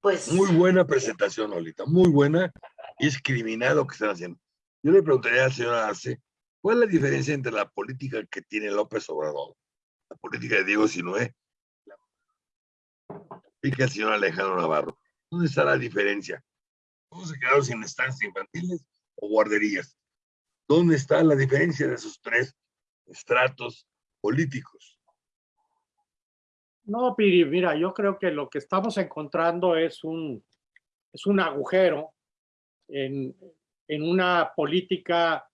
Pues Muy buena presentación, Olita, muy buena. Y es criminal lo que están haciendo. Yo le preguntaría al señor Arce, ¿cuál es la diferencia entre la política que tiene López Obrador, la política de Diego Sinué, que el señor Alejandro Navarro? ¿Dónde está la diferencia? ¿Cómo se quedaron sin estancias infantiles o guarderías? ¿Dónde está la diferencia de esos tres estratos políticos? No, Piri, mira, yo creo que lo que estamos encontrando es un, es un agujero en, en una política,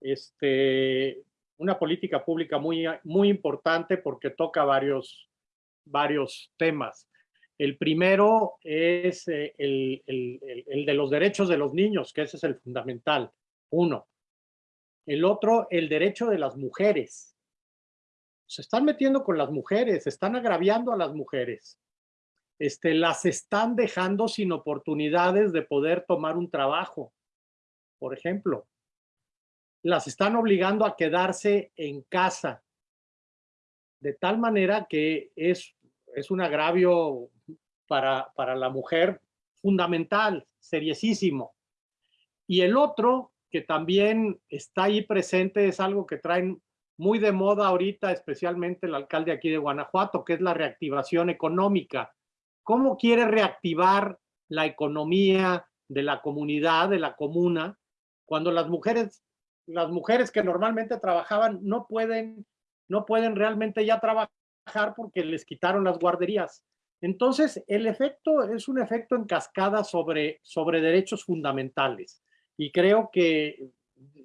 este, una política pública muy, muy importante porque toca varios, varios temas. El primero es eh, el, de los derechos de los niños, que ese es el fundamental, uno. El otro, el derecho de las mujeres se están metiendo con las mujeres, están agraviando a las mujeres. Este, las están dejando sin oportunidades de poder tomar un trabajo, por ejemplo. Las están obligando a quedarse en casa, de tal manera que es un agravio para, para la mujer fundamental, seriosísimo. Y el otro, que también está ahí presente, es algo que traen muy de moda ahorita, especialmente el alcalde aquí de Guanajuato, que es la reactivación económica. ¿Cómo quiere reactivar la economía de la comunidad, de la comuna, cuando las mujeres, las mujeres que normalmente trabajaban no pueden, no pueden realmente ya trabajar porque les quitaron las guarderías? Entonces, el efecto es un efecto en cascada sobre, sobre derechos fundamentales. y creo que,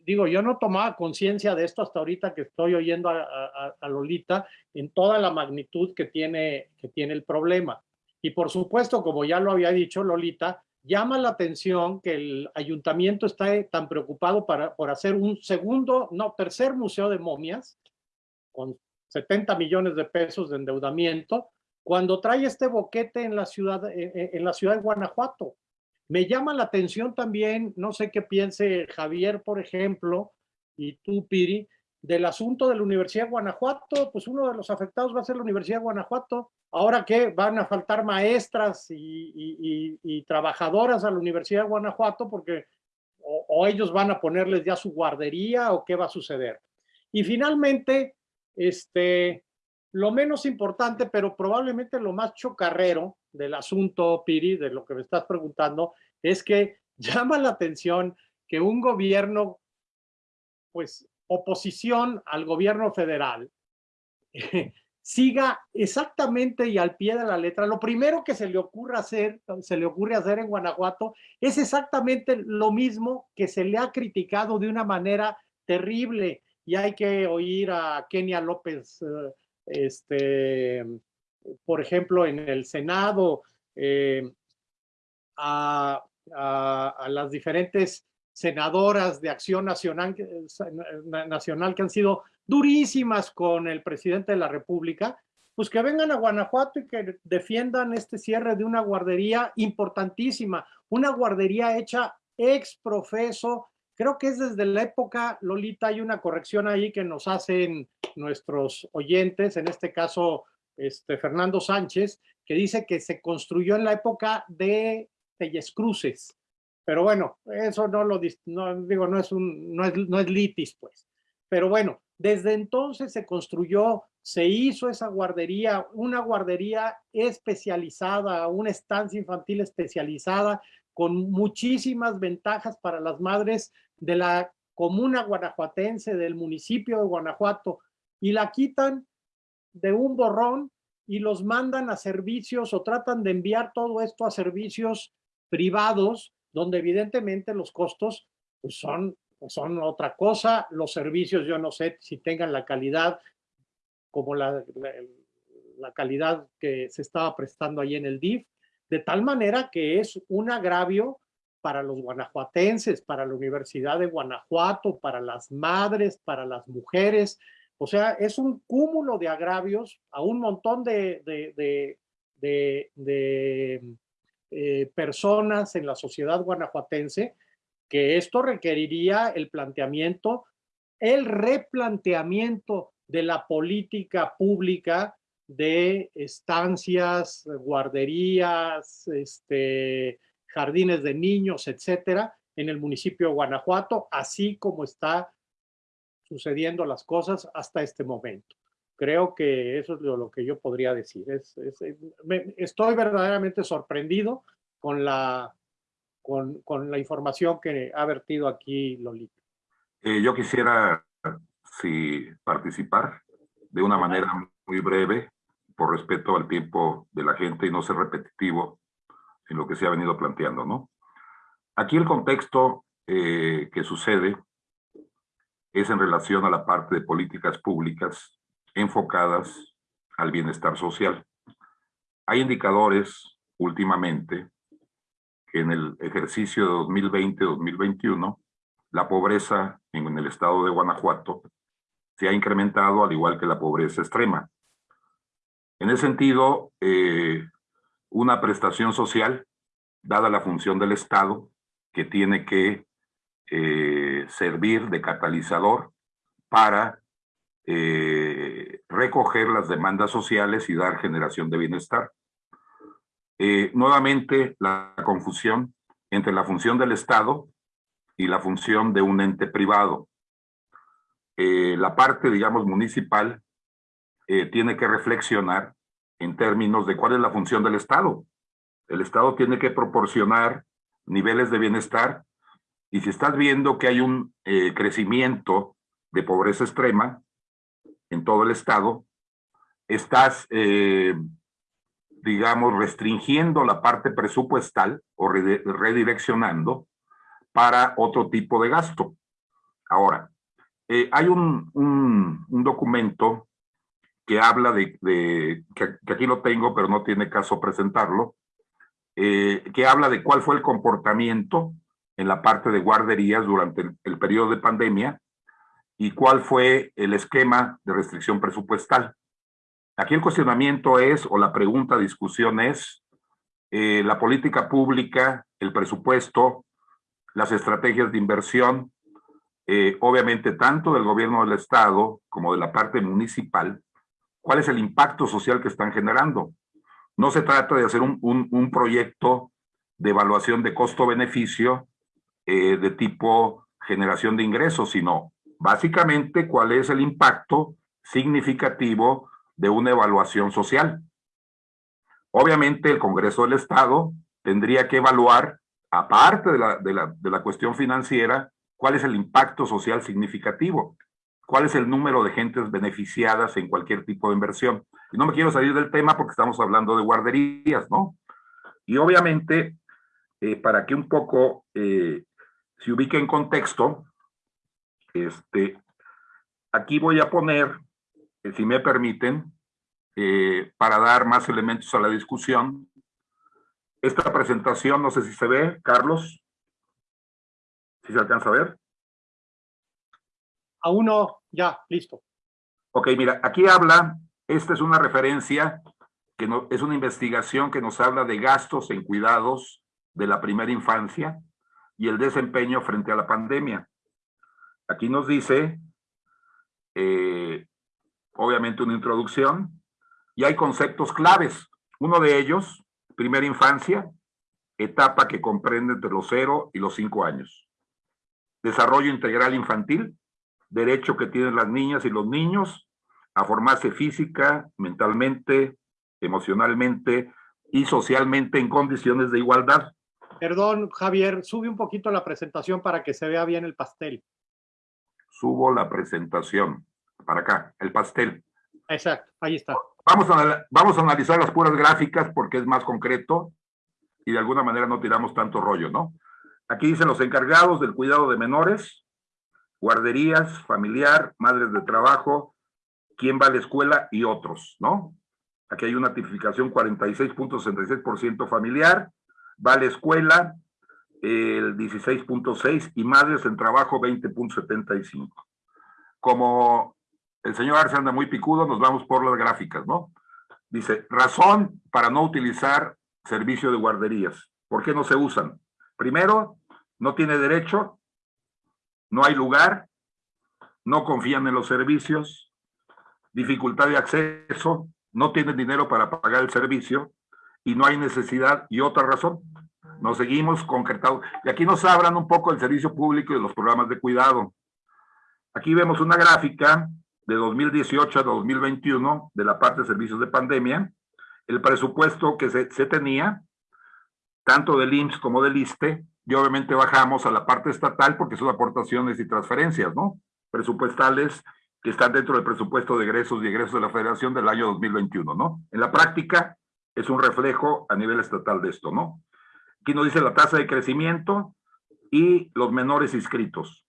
digo, yo no tomaba conciencia de esto hasta ahorita que estoy oyendo a, Lolita en toda la magnitud que tiene, que tiene el problema. Y por supuesto, como ya lo había dicho Lolita, llama la atención que el ayuntamiento está tan preocupado para, por hacer un segundo, no, tercer museo de momias, con 70 millones de pesos de endeudamiento, cuando trae este boquete en la ciudad, en la ciudad de Guanajuato. Me llama la atención también, no sé qué piense Javier, por ejemplo, y tú, Piri, del asunto de la Universidad de Guanajuato, pues uno de los afectados va a ser la Universidad de Guanajuato. Ahora que van a faltar maestras y, y, y, trabajadoras a la Universidad de Guanajuato porque o, ellos van a ponerles ya su guardería o qué va a suceder. Y finalmente, este, lo menos importante, pero probablemente lo más chocarrero del asunto, Piri, de lo que me estás preguntando, es que llama la atención que un gobierno, pues oposición al gobierno federal, siga exactamente y al pie de la letra. Lo primero que se le ocurre hacer, se le ocurre hacer en Guanajuato es exactamente lo mismo que se le ha criticado de una manera terrible. Y hay que oír a Kenia López, eh, este, por ejemplo, en el Senado, eh, a, las diferentes senadoras de Acción Nacional, Nacional que han sido durísimas con el presidente de la República, pues que vengan a Guanajuato y que defiendan este cierre de una guardería importantísima, una guardería hecha ex profeso, creo que es desde la época, Lolita, hay una corrección ahí que nos hacen nuestros oyentes, en este caso este, Fernando Sánchez, que dice que se construyó en la época de Telles Cruces, pero bueno, eso no lo no, digo, no es un, no es, no es litis, pues. Pero bueno, desde entonces se construyó, se hizo esa guardería, una guardería especializada, una estancia infantil especializada, con muchísimas ventajas para las madres de la comuna guanajuatense, del municipio de Guanajuato, y la quitan de un borrón y los mandan a servicios o tratan de enviar todo esto a servicios privados donde evidentemente los costos pues son, son otra cosa, los servicios yo no sé si tengan la calidad como la, la, la calidad que se estaba prestando ahí en el DIF, de tal manera que es un agravio para los guanajuatenses, para la Universidad de Guanajuato, para las madres, para las mujeres. O sea, es un cúmulo de agravios a un montón de, de eh, personas en la sociedad guanajuatense, que esto requeriría el planteamiento, el replanteamiento de la política pública de estancias, guarderías, este, jardines de niños, etcétera, en el municipio de Guanajuato, así como está sucediendo las cosas hasta este momento. Creo que eso es lo, que yo podría decir. Es, es, me, estoy verdaderamente sorprendido con la, con, con, la información que ha vertido aquí Lolita. Eh, yo quisiera sí, participar de una manera muy breve, por respeto al tiempo de la gente y no ser repetitivo en lo que se ha venido planteando, ¿no? Aquí el contexto eh, que sucede es en relación a la parte de políticas públicas enfocadas al bienestar social. Hay indicadores últimamente que en el ejercicio de 2020-2021 la pobreza en el estado de Guanajuato se ha incrementado al igual que la pobreza extrema. En ese sentido, eh, una prestación social, dada la función del Estado, que tiene que eh, servir de catalizador para eh, recoger las demandas sociales y dar generación de bienestar. Eh, nuevamente, la confusión entre la función del Estado y la función de un ente privado. Eh, la parte, digamos, municipal eh, tiene que reflexionar en términos de cuál es la función del Estado. El Estado tiene que proporcionar niveles de bienestar y si estás viendo que hay un eh, crecimiento de pobreza extrema, en todo el estado, estás, eh, digamos, restringiendo la parte presupuestal o redireccionando para otro tipo de gasto. Ahora, eh, hay un, un, documento que habla de, que, aquí lo tengo, pero no tiene caso presentarlo, que habla de cuál fue el comportamiento en la parte de guarderías durante el, el periodo de pandemia y cuál fue el esquema de restricción presupuestal. Aquí el cuestionamiento es, o la pregunta, discusión es, eh, la política pública, el presupuesto, las estrategias de inversión, eh, obviamente tanto del gobierno del Estado como de la parte municipal, cuál es el impacto social que están generando. No se trata de hacer un, un, un proyecto de evaluación de costo-beneficio eh, de tipo generación de ingresos, sino básicamente cuál es el impacto significativo de una evaluación social. Obviamente el Congreso del Estado tendría que evaluar, aparte de la, de la, de la cuestión financiera, cuál es el impacto social significativo, cuál es el número de gentes beneficiadas en cualquier tipo de inversión. Y no me quiero salir del tema porque estamos hablando de guarderías, ¿no? Y obviamente, eh, para que un poco eh, se ubique en contexto, este, aquí voy a poner, eh, si me permiten, eh, para dar más elementos a la discusión. Esta presentación, no sé si se ve, Carlos. ¿Si se alcanza a ver? Aún no, ya, listo. Ok, mira, aquí habla, esta es una referencia, que no, es una investigación que nos habla de gastos en cuidados de la primera infancia y el desempeño frente a la pandemia. Aquí nos dice, eh, obviamente una introducción, y hay conceptos claves. Uno de ellos, primera infancia, etapa que comprende entre los 0 y los 5 años. Desarrollo integral infantil, derecho que tienen las niñas y los niños a formarse física, mentalmente, emocionalmente y socialmente en condiciones de igualdad. Perdón, Javier, sube un poquito la presentación para que se vea bien el pastel subo la presentación. Para acá, el pastel. Exacto, ahí está. Vamos a, vamos a analizar las puras gráficas porque es más concreto y de alguna manera no tiramos tanto rollo, ¿no? Aquí dicen los encargados del cuidado de menores, guarderías, familiar, madres de trabajo, quién va a la escuela y otros, ¿no? Aquí hay una tipificación 46.66% familiar, va a la escuela, el 16.6 y madres en trabajo 20.75. Como el señor Arce anda muy picudo, nos vamos por las gráficas, ¿no? Dice, razón para no utilizar servicio de guarderías. ¿Por qué no se usan? Primero, no tiene derecho, no hay lugar, no confían en los servicios, dificultad de acceso, no tienen dinero para pagar el servicio y no hay necesidad y otra razón, nos seguimos concretando. Y aquí nos hablan un poco del servicio público y los programas de cuidado. Aquí vemos una gráfica de 2018 a 2021 de la parte de servicios de pandemia, el presupuesto que se, se tenía, tanto del IMSS como del ISTE, y obviamente bajamos a la parte estatal porque son aportaciones y transferencias, ¿no? Presupuestales que están dentro del presupuesto de egresos y egresos de la Federación del año 2021, ¿no? En la práctica es un reflejo a nivel estatal de esto, ¿no? Aquí nos dice la tasa de crecimiento y los menores inscritos.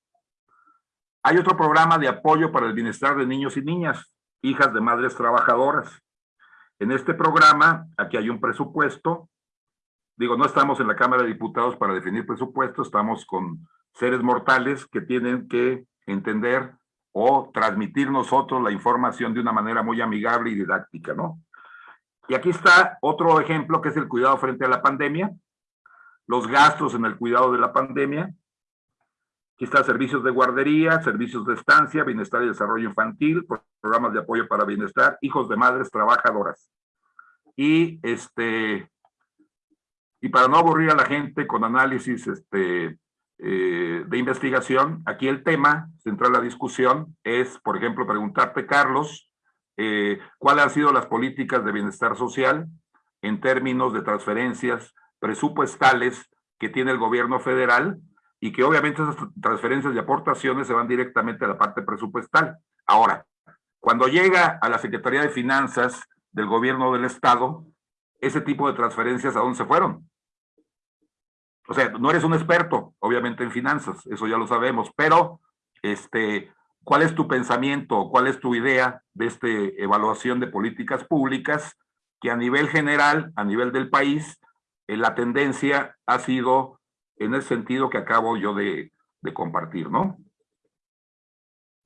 Hay otro programa de apoyo para el bienestar de niños y niñas, hijas de madres trabajadoras. En este programa, aquí hay un presupuesto. Digo, no estamos en la Cámara de Diputados para definir presupuesto, estamos con seres mortales que tienen que entender o transmitir nosotros la información de una manera muy amigable y didáctica, ¿no? Y aquí está otro ejemplo que es el cuidado frente a la pandemia los gastos en el cuidado de la pandemia. Aquí está servicios de guardería, servicios de estancia, bienestar y desarrollo infantil, programas de apoyo para bienestar, hijos de madres trabajadoras. Y este y para no aburrir a la gente con análisis este, eh, de investigación, aquí el tema central de la discusión es, por ejemplo, preguntarte, Carlos, eh, cuáles han sido las políticas de bienestar social en términos de transferencias presupuestales que tiene el gobierno federal y que obviamente esas transferencias y aportaciones se van directamente a la parte presupuestal. Ahora, cuando llega a la Secretaría de Finanzas del gobierno del Estado, ese tipo de transferencias, ¿a dónde se fueron? o sea, no eres un experto, obviamente, en finanzas, eso ya lo sabemos, pero, este, ¿cuál es tu pensamiento, cuál es tu idea de esta evaluación de políticas públicas que a nivel general, a nivel del país, eh, la tendencia ha sido en el sentido que acabo yo de, de compartir, ¿no?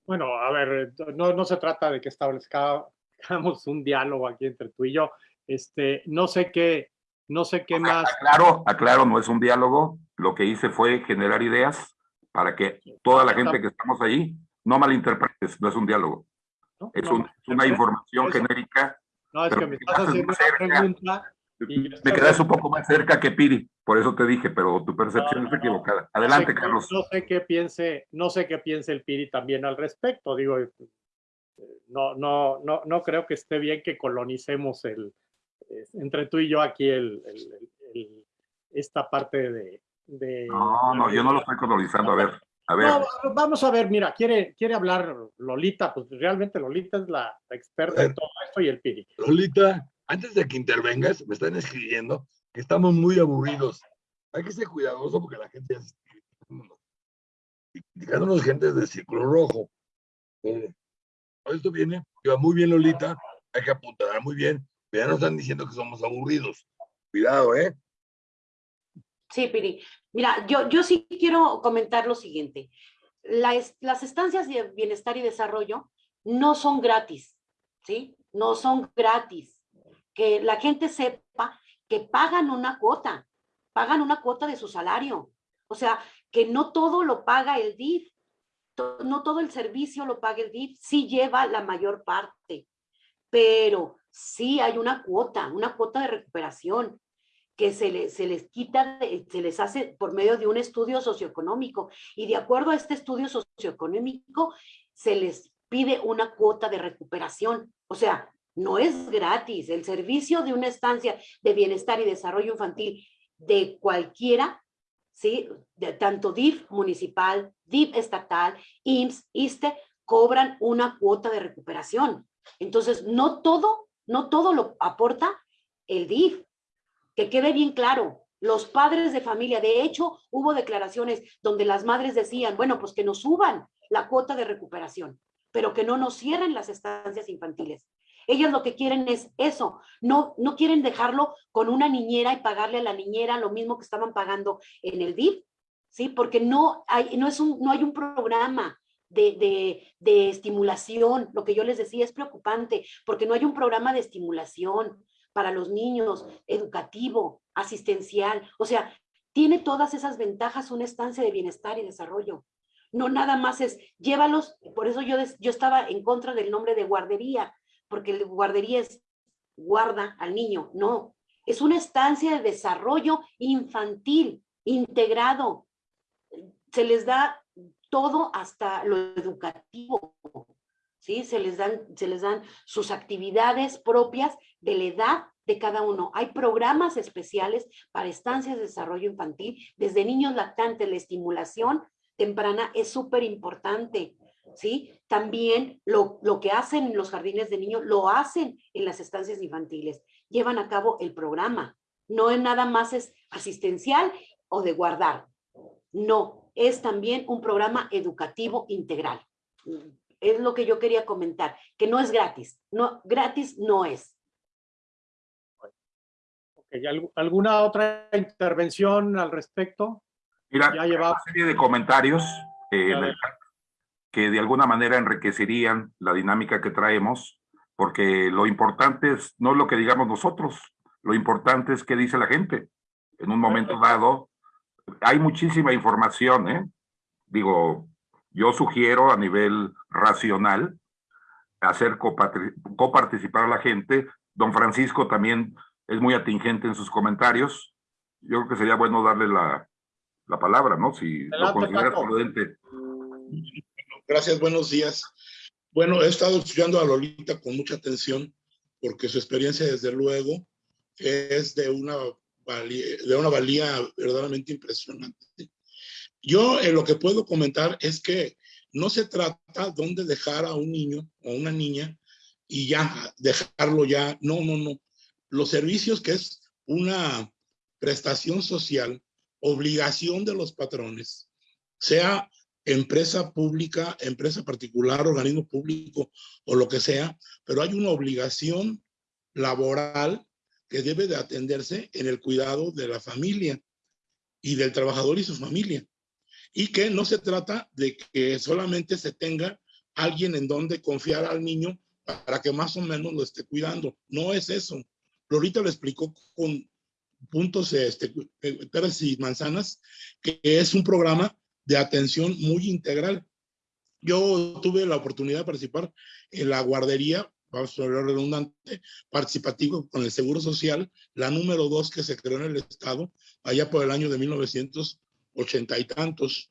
Bueno, a ver, no, no se trata de que establezcamos un diálogo aquí entre tú y yo. Este, no sé qué, no sé qué más. Aclaro, aclaro, no es un diálogo. Lo que hice fue generar ideas para que toda la gente que estamos ahí no malinterpretes, no es un diálogo. ¿no? Es, No, un- es una información eso- genérica. No, es que me estás quedas haciendo una pregunta. y Me estoy- quedas un poco más cerca que Piri, por eso te dije, pero tu percepción es equivocada. Sé Adelante, Carlos. No sé qué piense, no sé qué piense el Piri también al respecto. Digo, eh, no, no, no, no creo que esté bien que colonicemos el, eh, entre tú y yo aquí el, el- el- el- esta parte de, de- No, no, yo no lo estoy colonizando. A ver, a ver. No, vamos a ver, mira, quiere, quiere hablar Lolita, pues realmente Lolita es la, experta en todo esto y el Piri. Lolita, antes de que intervengas, me están escribiendo que estamos muy aburridos. Hay que ser cuidadoso porque la gente ya se está criticándonos. Gente de círculo rojo. Eh, esto viene, va muy bien Lolita, hay que apuntar muy bien, pero ya nos están diciendo que somos aburridos. Cuidado, ¿eh? Sí, Piri. Mira, yo, yo sí quiero comentar lo siguiente. La las estancias de bienestar y desarrollo no son gratis, ¿sí? No son gratis. Que la gente sepa que pagan una cuota, pagan una cuota de su salario. O sea, que no todo lo paga el DIF, no todo el servicio lo paga el DIF, sí lleva la mayor parte, pero sí hay una cuota, una cuota de recuperación que se, le- se les quita, de- se les hace por medio de un estudio socioeconómico. Y de acuerdo a este estudio socioeconómico, se les pide una cuota de recuperación. O sea, no es gratis. El servicio de una estancia de bienestar y desarrollo infantil de cualquiera, ¿sí? De tanto DIF municipal, DIF estatal, IMSS, ISTE, cobran una cuota de recuperación. Entonces, no todo, no todo lo aporta el DIF que quede bien claro, los padres de familia, de hecho, hubo declaraciones donde las madres decían, bueno, pues que nos suban la cuota de recuperación, pero que no nos cierren las estancias infantiles. Ellas lo que quieren es eso, no, no quieren dejarlo con una niñera y pagarle a la niñera lo mismo que estaban pagando en el DIF, ¿sí? Porque no hay, no es un, no hay un programa de, de, de estimulación, lo que yo les decía es preocupante, porque no hay un programa de estimulación, para los niños, educativo, asistencial. O sea, tiene todas esas ventajas una estancia de bienestar y desarrollo. No nada más es, llévalos, por eso yo, yo estaba en contra del nombre de guardería, porque el guardería es guarda al niño. No, es una estancia de desarrollo infantil, integrado. Se les da todo hasta lo educativo. ¿sí? Se les dan, se les dan sus actividades propias de la edad de cada uno. Hay programas especiales para estancias de desarrollo infantil, desde niños lactantes, la estimulación temprana es súper importante, ¿sí? También lo, lo que hacen en los jardines de niños, lo hacen en las estancias infantiles, llevan a cabo el programa. No es nada más es asistencial o de guardar. No, es también un programa educativo integral. Es lo que yo quería comentar, que no es gratis. No, gratis no es. Ok, ¿algu- ¿Alguna otra intervención al respecto? Mira, Ya llevaba- una serie de comentarios eh, en el que de alguna manera enriquecerían la dinámica que traemos, porque lo importante es no lo que digamos nosotros, lo importante es qué dice la gente. En un momento dado, hay muchísima información, ¿eh? Digo, yo sugiero a nivel racional hacer coparticipar a la gente. Don Francisco también es muy atingente en sus comentarios. Yo creo que sería bueno darle la, la palabra, ¿no? Si lo consideras Paco. prudente. Gracias, buenos días. Bueno, he estado estudiando a Lolita con mucha atención porque su experiencia, desde luego, es de una valía, de una valía verdaderamente impresionante. Yo eh, lo que puedo comentar es que no se trata dónde dejar a un niño o una niña y ya dejarlo ya. No, no, no. Los servicios que es una prestación social obligación de los patrones, sea empresa pública, empresa particular, organismo público o lo que sea, pero hay una obligación laboral que debe de atenderse en el cuidado de la familia y del trabajador y su familia. Y que no se trata de que solamente se tenga alguien en donde confiar al niño para que más o menos lo esté cuidando. No es eso. Lorita lo explicó con puntos, este, peras y manzanas, que es un programa de atención muy integral. Yo tuve la oportunidad de participar en la guardería, vamos a hablar redundante, participativo con el Seguro Social, la número dos que se creó en el Estado, allá por el año de 1980 y tantos,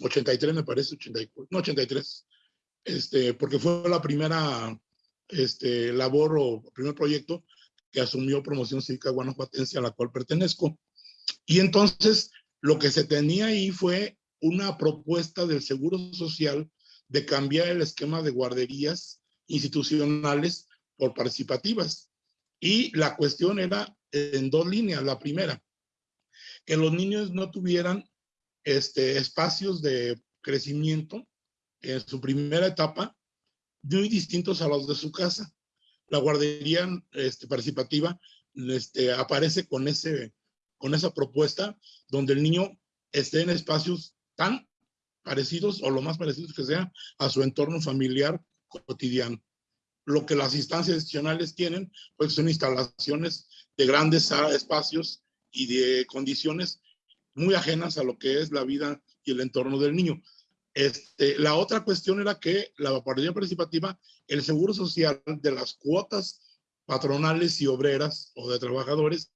83 me parece, 84, no 83, este, porque fue la primera este, labor o primer proyecto que asumió Promoción Cívica Guanajuatense, a la cual pertenezco. Y entonces lo que se tenía ahí fue una propuesta del Seguro Social de cambiar el esquema de guarderías institucionales por participativas. Y la cuestión era en dos líneas. La primera, que los niños no tuvieran este, espacios de crecimiento en su primera etapa muy distintos a los de su casa. La guardería este, participativa este, aparece con, esa propuesta donde el niño esté en espacios tan parecidos o lo más parecidos que sea a su entorno familiar cotidiano. Lo que las instancias institucionales tienen, pues son instalaciones de grandes espacios y de condiciones muy ajenas a lo que es la vida y el entorno del niño. Este, la otra cuestión era que la guardería participativa, el seguro social de las cuotas patronales y obreras o de trabajadores,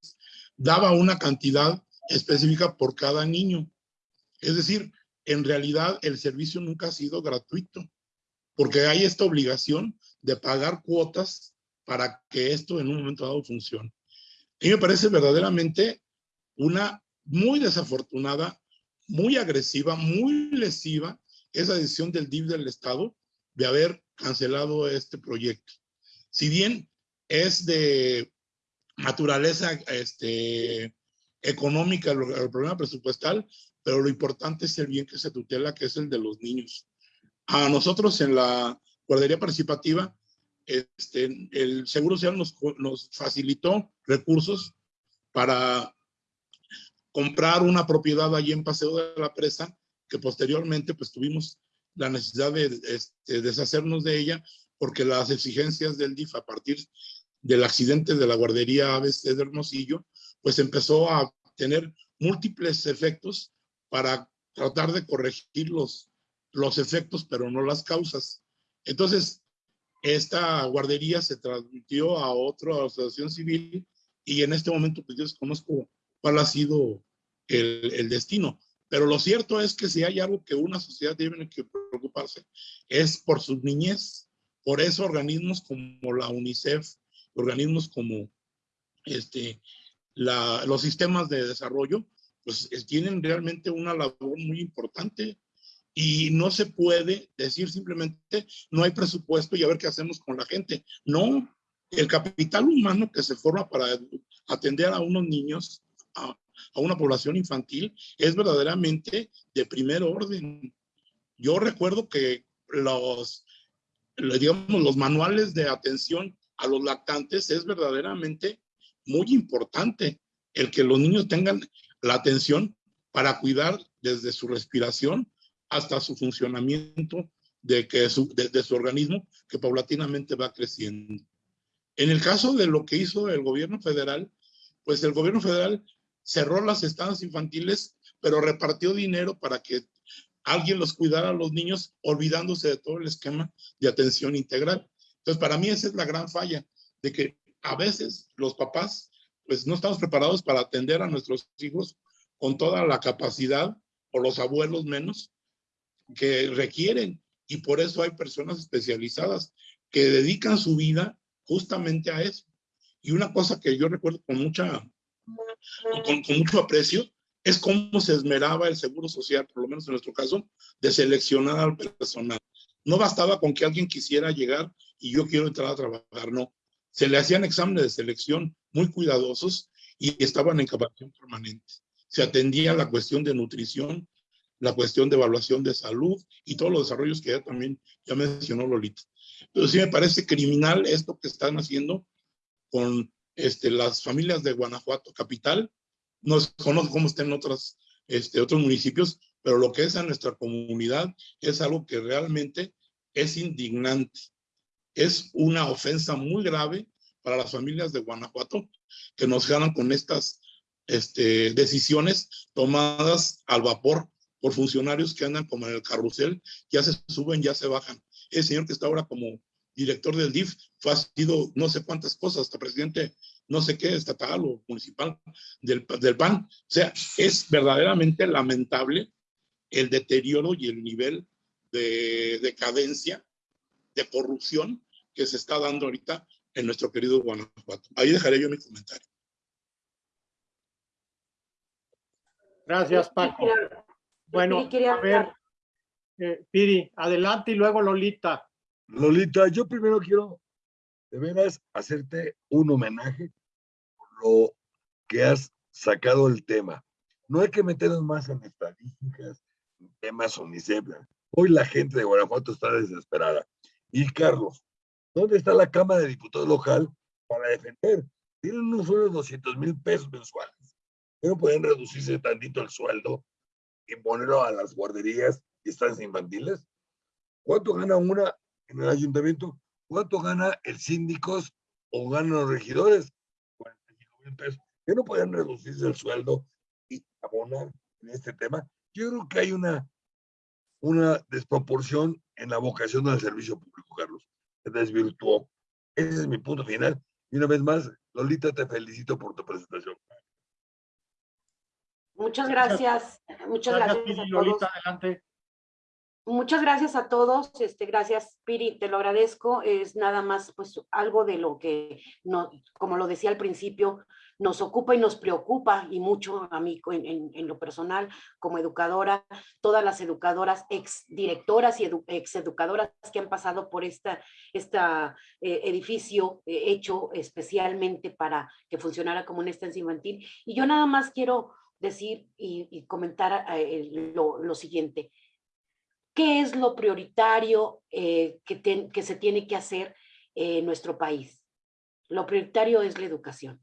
daba una cantidad específica por cada niño. Es decir, en realidad el servicio nunca ha sido gratuito, porque hay esta obligación de pagar cuotas para que esto en un momento dado funcione. Y me parece verdaderamente una muy desafortunada, muy agresiva, muy lesiva esa decisión del DIF del Estado de haber cancelado este proyecto. Si bien es de naturaleza este, económica el, el, problema presupuestal, pero lo importante es el bien que se tutela, que es el de los niños. A nosotros en la guardería participativa, este, el Seguro Social nos, nos facilitó recursos para comprar una propiedad allí en Paseo de la Presa, que posteriormente pues tuvimos la necesidad de, este, deshacernos de ella, porque las exigencias del DIF a partir del accidente de la guardería ABC de Hermosillo, pues empezó a tener múltiples efectos para tratar de corregir los, los efectos, pero no las causas. Entonces, esta guardería se transmitió a otra asociación civil y en este momento pues yo desconozco cuál ha sido el, el, destino. Pero lo cierto es que si hay algo que una sociedad tiene que preocuparse es por sus niñez. Por eso organismos como la UNICEF, organismos como este, la, los sistemas de desarrollo, pues tienen realmente una labor muy importante y no se puede decir simplemente no hay presupuesto y a ver qué hacemos con la gente. No, el capital humano que se forma para atender a unos niños, a, a una población infantil, es verdaderamente de primer orden. Yo recuerdo que los, digamos, los manuales de atención a los lactantes es verdaderamente muy importante el que los niños tengan la atención para cuidar desde su respiración hasta su funcionamiento de, que su, de, de su organismo que paulatinamente va creciendo. En el caso de lo que hizo el gobierno federal, pues el gobierno federal cerró las estancias infantiles, pero repartió dinero para que alguien los cuidara a los niños, olvidándose de todo el esquema de atención integral. Entonces, para mí esa es la gran falla, de que a veces los papás, pues no estamos preparados para atender a nuestros hijos con toda la capacidad, o los abuelos menos, que requieren. Y por eso hay personas especializadas que dedican su vida justamente a eso. Y una cosa que yo recuerdo con mucha, con, con mucho aprecio, es cómo se esmeraba el Seguro Social, por lo menos en nuestro caso, de seleccionar al personal. No bastaba con que alguien quisiera llegar y yo quiero entrar a trabajar, no. Se le hacían exámenes de selección muy cuidadosos y estaban en capacitación permanente. se atendía la cuestión de nutrición, la cuestión de evaluación de salud y todos los desarrollos que ya también ya mencionó Lolita. Entonces sí me parece criminal esto que están haciendo con este, las familias de Guanajuato capital. No conozco cómo están en otras, este, otros municipios, pero lo que es en nuestra comunidad es algo que realmente es indignante. Es una ofensa muy grave para las familias de Guanajuato que nos ganan con estas este, decisiones tomadas al vapor por funcionarios que andan como en el carrusel, ya se suben, ya se bajan. El señor que está ahora como director del DIF fue ha sido no sé cuántas cosas, hasta presidente no sé qué, estatal o municipal del, del PAN. O sea, es verdaderamente lamentable el deterioro y el nivel de decadencia, de corrupción que se está dando ahorita en nuestro querido Guanajuato. Ahí dejaré yo mi comentario. Gracias, Paco. Bueno, a ver, eh, Piri, adelante y luego Lolita. Lolita, yo primero quiero de veras hacerte un homenaje por lo que has sacado el tema. No hay que meternos más en estadísticas, temas UNICEF. Hoy la gente de Guanajuato está desesperada. Y Carlos, ¿dónde está la Cámara de Diputados local para defender? Tienen unos solo 200 mil pesos mensuales. Pero pueden reducirse tantito el sueldo y ponerlo a las guarderías y estancias infantiles. ¿Cuánto gana una en el ayuntamiento? ¿Cuánto gana el síndico o ganan los regidores? 45 mil pesos. ¿Qué no pueden reducirse el sueldo y abonar en este tema? Yo creo que hay una, una desproporción en la vocación del servicio público, Carlos. Se desvirtuó. Ese es mi punto final. Y una vez más, Lolita, te felicito por tu presentación. Muchas gracias. Muchas gracias, Piri, a todos. Lolita, adelante. Muchas gracias a todos. Este, gracias, Piri, te lo agradezco. Es nada más pues algo de lo que, no, como lo decía al principio, nos ocupa y nos preocupa y mucho a mí en, lo personal como educadora, todas las educadoras, ex directoras y edu- ex educadoras que han pasado por esta, esta eh, edificio eh, hecho especialmente para que funcionara como una estancia infantil. Y yo nada más quiero decir y, y comentar eh, lo, lo siguiente. ¿Qué es lo prioritario eh, que, ten- que se tiene que hacer en nuestro país? Lo prioritario es la educación.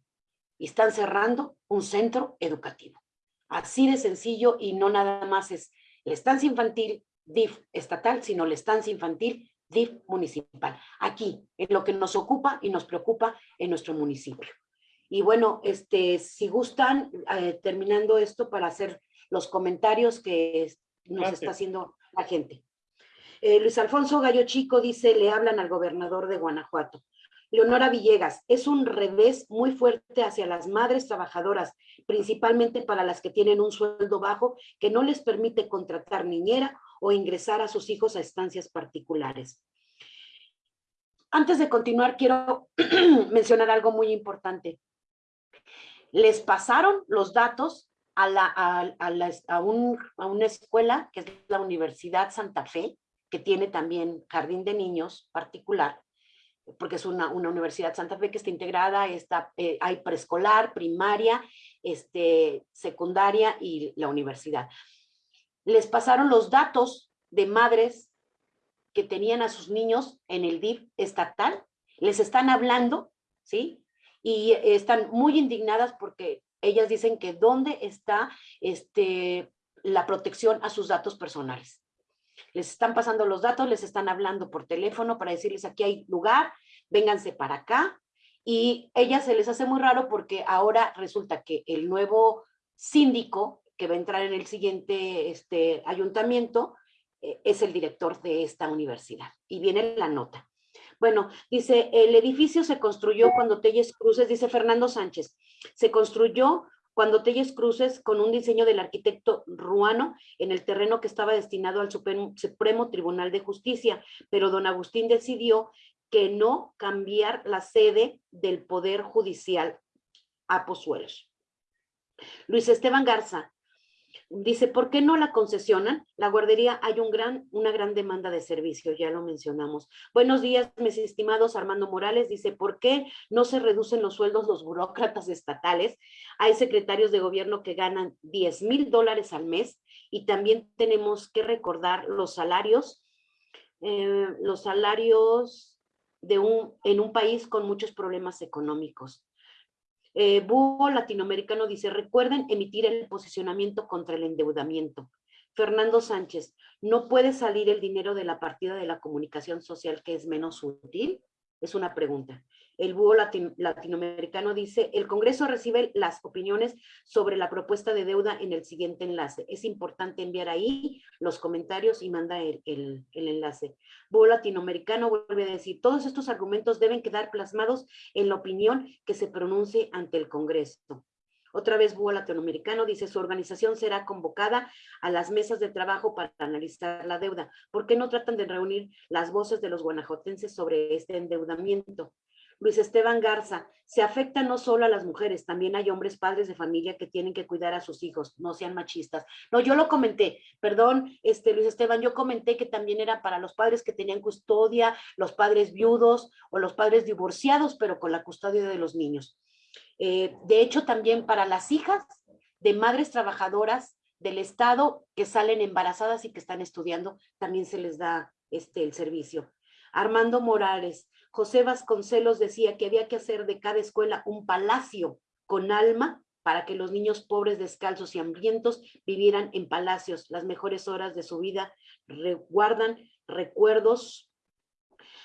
Y están cerrando un centro educativo. Así de sencillo y no nada más es la estancia infantil DIF estatal, sino la estancia infantil DIF municipal. Aquí, en lo que nos ocupa y nos preocupa en nuestro municipio. Y bueno, este, si gustan, eh, terminando esto para hacer los comentarios que nos Gracias. está haciendo la gente. Eh, Luis Alfonso Gallo Chico dice, le hablan al gobernador de Guanajuato. Leonora Villegas, es un revés muy fuerte hacia las madres trabajadoras, principalmente para las que tienen un sueldo bajo que no les permite contratar niñera o ingresar a sus hijos a estancias particulares. Antes de continuar, quiero mencionar algo muy importante. Les pasaron los datos a, una escuela que es la Universidad Santa Fe, que tiene también jardín de niños particular, porque es una, una universidad Santa Fe que está integrada, está, eh, hay preescolar, primaria, este, secundaria y la universidad. Les pasaron los datos de madres que tenían a sus niños en el DIF estatal, les están hablando, ¿sí? Y están muy indignadas porque ellas dicen que dónde está este, la protección a sus datos personales. Les están pasando los datos, les están hablando por teléfono para decirles aquí hay lugar, vénganse para acá. Y ellas se les hace muy raro porque ahora resulta que el nuevo síndico que va a entrar en el siguiente este, ayuntamiento eh, es el director de esta universidad. Y viene la nota. Bueno, dice, el edificio se construyó cuando Telles Cruces, dice Fernando Sánchez, se construyó cuando Telles Cruces con un diseño del arquitecto ruano en el terreno que estaba destinado al Supremo, Tribunal de Justicia, pero don Agustín decidió que no cambiar la sede del Poder Judicial a Pozuelos. Luis Esteban Garza, Dice, ¿por qué no la concesionan? La guardería hay un gran, una gran demanda de servicio, ya lo mencionamos. Buenos días, mis estimados. Armando Morales dice, ¿por qué no se reducen los sueldos los burócratas estatales? Hay secretarios de gobierno que ganan 10 mil dólares al mes y también tenemos que recordar los salarios, eh, los salarios de un, en un país con muchos problemas económicos. Eh, Latinoamericano dice, recuerden emitir el posicionamiento contra el endeudamiento. Fernando Sánchez, ¿no puede salir el dinero de la partida de la comunicación social que es menos útil? Es una pregunta. El búho latinoamericano dice, el Congreso recibe las opiniones sobre la propuesta de deuda en el siguiente enlace. Es importante enviar ahí los comentarios y manda el, el, el enlace. Búho latinoamericano vuelve a decir, todos estos argumentos deben quedar plasmados en la opinión que se pronuncie ante el Congreso. Otra vez Búho Latinoamericano dice, su organización será convocada a las mesas de trabajo para analizar la deuda. ¿Por qué no tratan de reunir las voces de los guanajotenses sobre este endeudamiento? Luis Esteban Garza, se afecta no solo a las mujeres, también hay hombres padres de familia que tienen que cuidar a sus hijos, no sean machistas. No, yo lo comenté, perdón, este Luis Esteban, yo comenté que también era para los padres que tenían custodia, los padres viudos o los padres divorciados, pero con la custodia de los niños. Eh, de hecho, también para las hijas de madres trabajadoras del Estado que salen embarazadas y que están estudiando, también se les da este, el servicio. Armando Morales, José Vasconcelos decía que había que hacer de cada escuela un palacio con alma para que los niños pobres, descalzos y hambrientos vivieran en palacios. Las mejores horas de su vida guardan recuerdos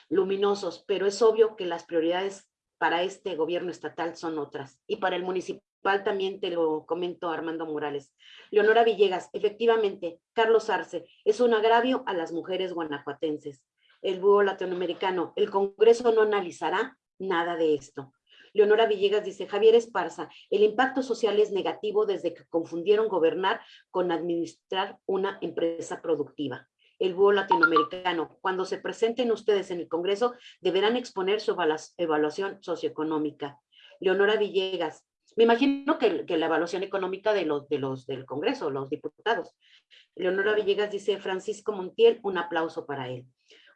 luminosos, pero es obvio que las prioridades para este gobierno estatal son otras. Y para el municipal también te lo comento Armando Morales. Leonora Villegas, efectivamente, Carlos Arce, es un agravio a las mujeres guanajuatenses el búho latinoamericano. El Congreso no analizará nada de esto. Leonora Villegas dice, Javier Esparza, el impacto social es negativo desde que confundieron gobernar con administrar una empresa productiva. El búho latinoamericano, cuando se presenten ustedes en el Congreso, deberán exponer su evaluación socioeconómica. Leonora Villegas, me imagino que, la evaluación económica de los, de los del Congreso, los diputados. Leonora Villegas dice, Francisco Montiel, un aplauso para él.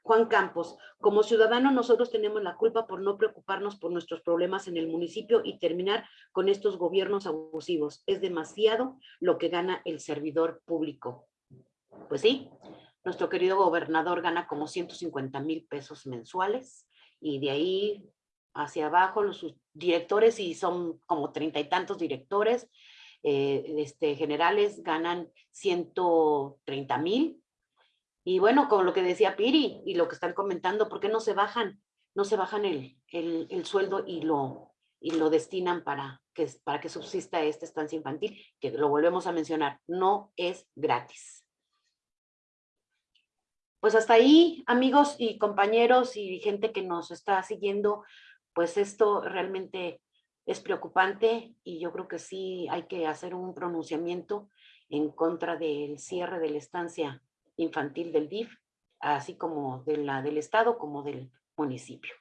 Juan Campos, como ciudadano nosotros tenemos la culpa por no preocuparnos por nuestros problemas en el municipio y terminar con estos gobiernos abusivos. Es demasiado lo que gana el servidor público. Pues sí, nuestro querido gobernador gana como 150 mil pesos mensuales y de ahí hacia abajo los directores, y son como treinta y tantos directores, eh, este, generales ganan 130 mil y bueno, con lo que decía Piri y lo que están comentando, ¿por qué no se bajan? No se bajan el, el, sueldo y lo, y lo destinan para que, para que subsista esta estancia infantil, que lo volvemos a mencionar, no es gratis. Pues hasta ahí, amigos y compañeros y gente que nos está siguiendo, pues esto realmente es preocupante y yo creo que sí hay que hacer un pronunciamiento en contra del cierre de la estancia infantil del DIF, así como de la del Estado como del municipio.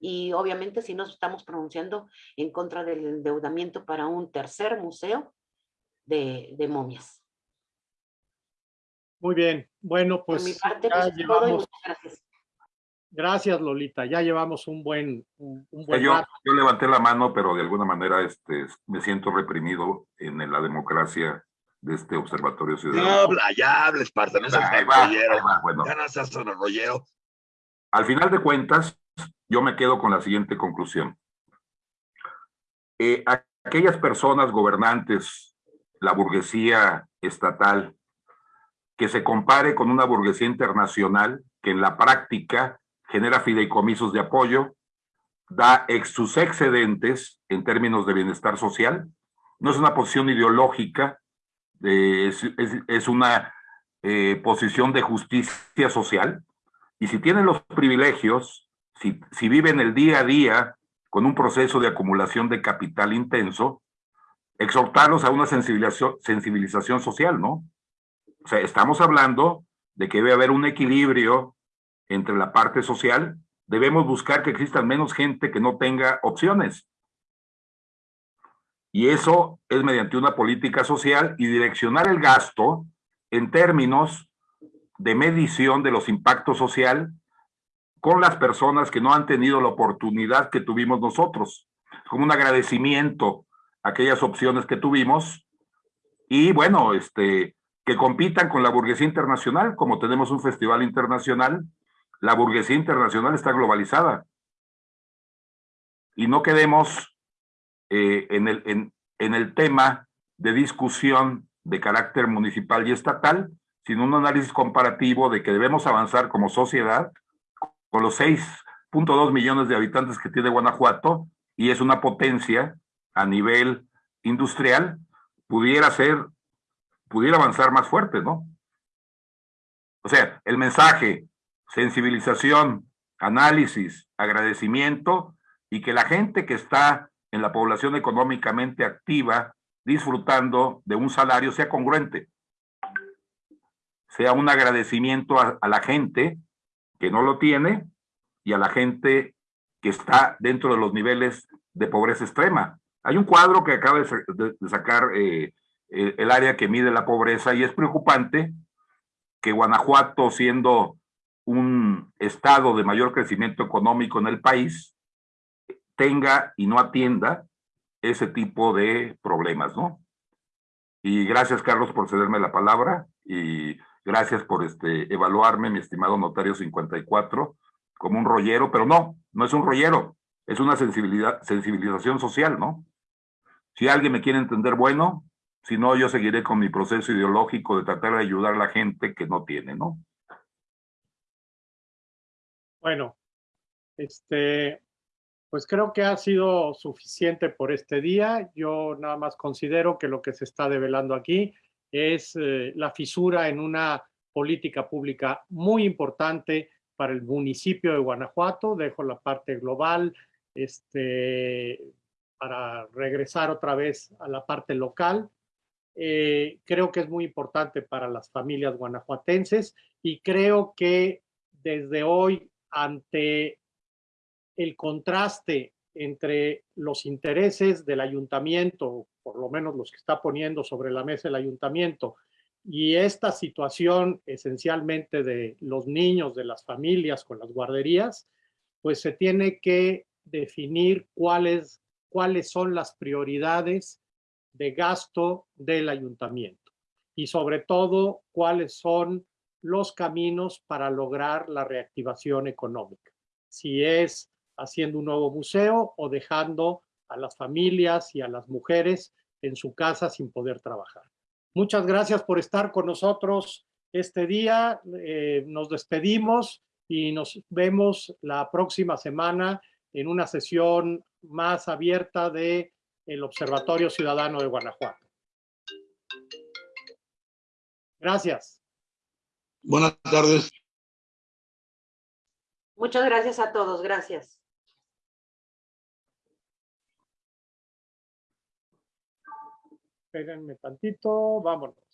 Y obviamente si nos estamos pronunciando en contra del endeudamiento para un tercer museo de, de momias. Muy bien, bueno, pues, Por mi parte, pues llevamos... gracias. Gracias, Lolita. Ya llevamos un buen, un, buen yo, yo, levanté la mano, pero de alguna manera este, me siento reprimido en la democracia de este observatorio ciudadano. Ya habla, ya habla, Esparta, no seas. Bueno. Ya no seas rollero. Al final de cuentas, yo me quedo con la siguiente conclusión. Eh, aquellas personas gobernantes, la burguesía estatal, que se compare con una burguesía internacional que en la práctica genera fideicomisos de apoyo, da ex sus excedentes en términos de bienestar social, no es una posición ideológica, es, es, una eh, posición de justicia social, y si tienen los privilegios, si, si viven el día a día con un proceso de acumulación de capital intenso, exhortarlos a una sensibilización, sensibilización social, ¿no? O sea, estamos hablando de que debe haber un equilibrio entre la parte social, debemos buscar que existan menos gente que no tenga opciones. Y eso es mediante una política social y direccionar el gasto en términos de medición de los impactos social con las personas que no han tenido la oportunidad que tuvimos nosotros, como un agradecimiento a aquellas opciones que tuvimos y bueno, este, que compitan con la burguesía internacional, como tenemos un festival internacional, la burguesía internacional está globalizada. Y no quedemos eh, en, el, en, en el tema de discusión de carácter municipal y estatal, sino un análisis comparativo de que debemos avanzar como sociedad con los 6.2 millones de habitantes que tiene Guanajuato y es una potencia a nivel industrial, pudiera ser, pudiera avanzar más fuerte, ¿no? O sea, el mensaje, sensibilización, análisis, agradecimiento y que la gente que está en la población económicamente activa disfrutando de un salario sea congruente. Sea un agradecimiento a, la gente que no lo tiene y a la gente que está dentro de los niveles de pobreza extrema. Hay un cuadro que acaba de, sacar eh, el área que mide la pobreza y es preocupante que Guanajuato, siendo un estado de mayor crecimiento económico en el país, tenga y no atienda ese tipo de problemas, ¿no? Y gracias, Carlos, por cederme la palabra y gracias por este, evaluarme, mi estimado notario 54, como un rollero, pero no, no es un rollero, es una sensibilidad, sensibilización social, ¿no? Si alguien me quiere entender, bueno, si no, yo seguiré con mi proceso ideológico de tratar de ayudar a la gente que no tiene, ¿no? Bueno, este, pues creo que ha sido suficiente por este día. Yo nada más considero que lo que se está develando aquí es eh, la fisura en una política pública muy importante para el municipio de Guanajuato. Dejo la parte global este, para regresar otra vez a la parte local. Eh, creo que es muy importante para las familias guanajuatenses y creo que desde hoy ante el contraste entre los intereses del ayuntamiento, por lo menos los que está poniendo sobre la mesa el ayuntamiento, y esta situación esencialmente de los niños, de las familias con las guarderías, pues se tiene que definir cuáles, cuáles son las prioridades de gasto del ayuntamiento y sobre todo cuáles son los caminos para lograr la reactivación económica. Si es haciendo un nuevo museo o dejando a las familias y a las mujeres en su casa sin poder trabajar. Muchas gracias por estar con nosotros este día. Eh, nos despedimos y nos vemos la próxima semana en una sesión más abierta de el Observatorio Ciudadano de Guanajuato. Gracias. Buenas tardes. Muchas gracias a todos. Gracias. Espérenme tantito, vámonos.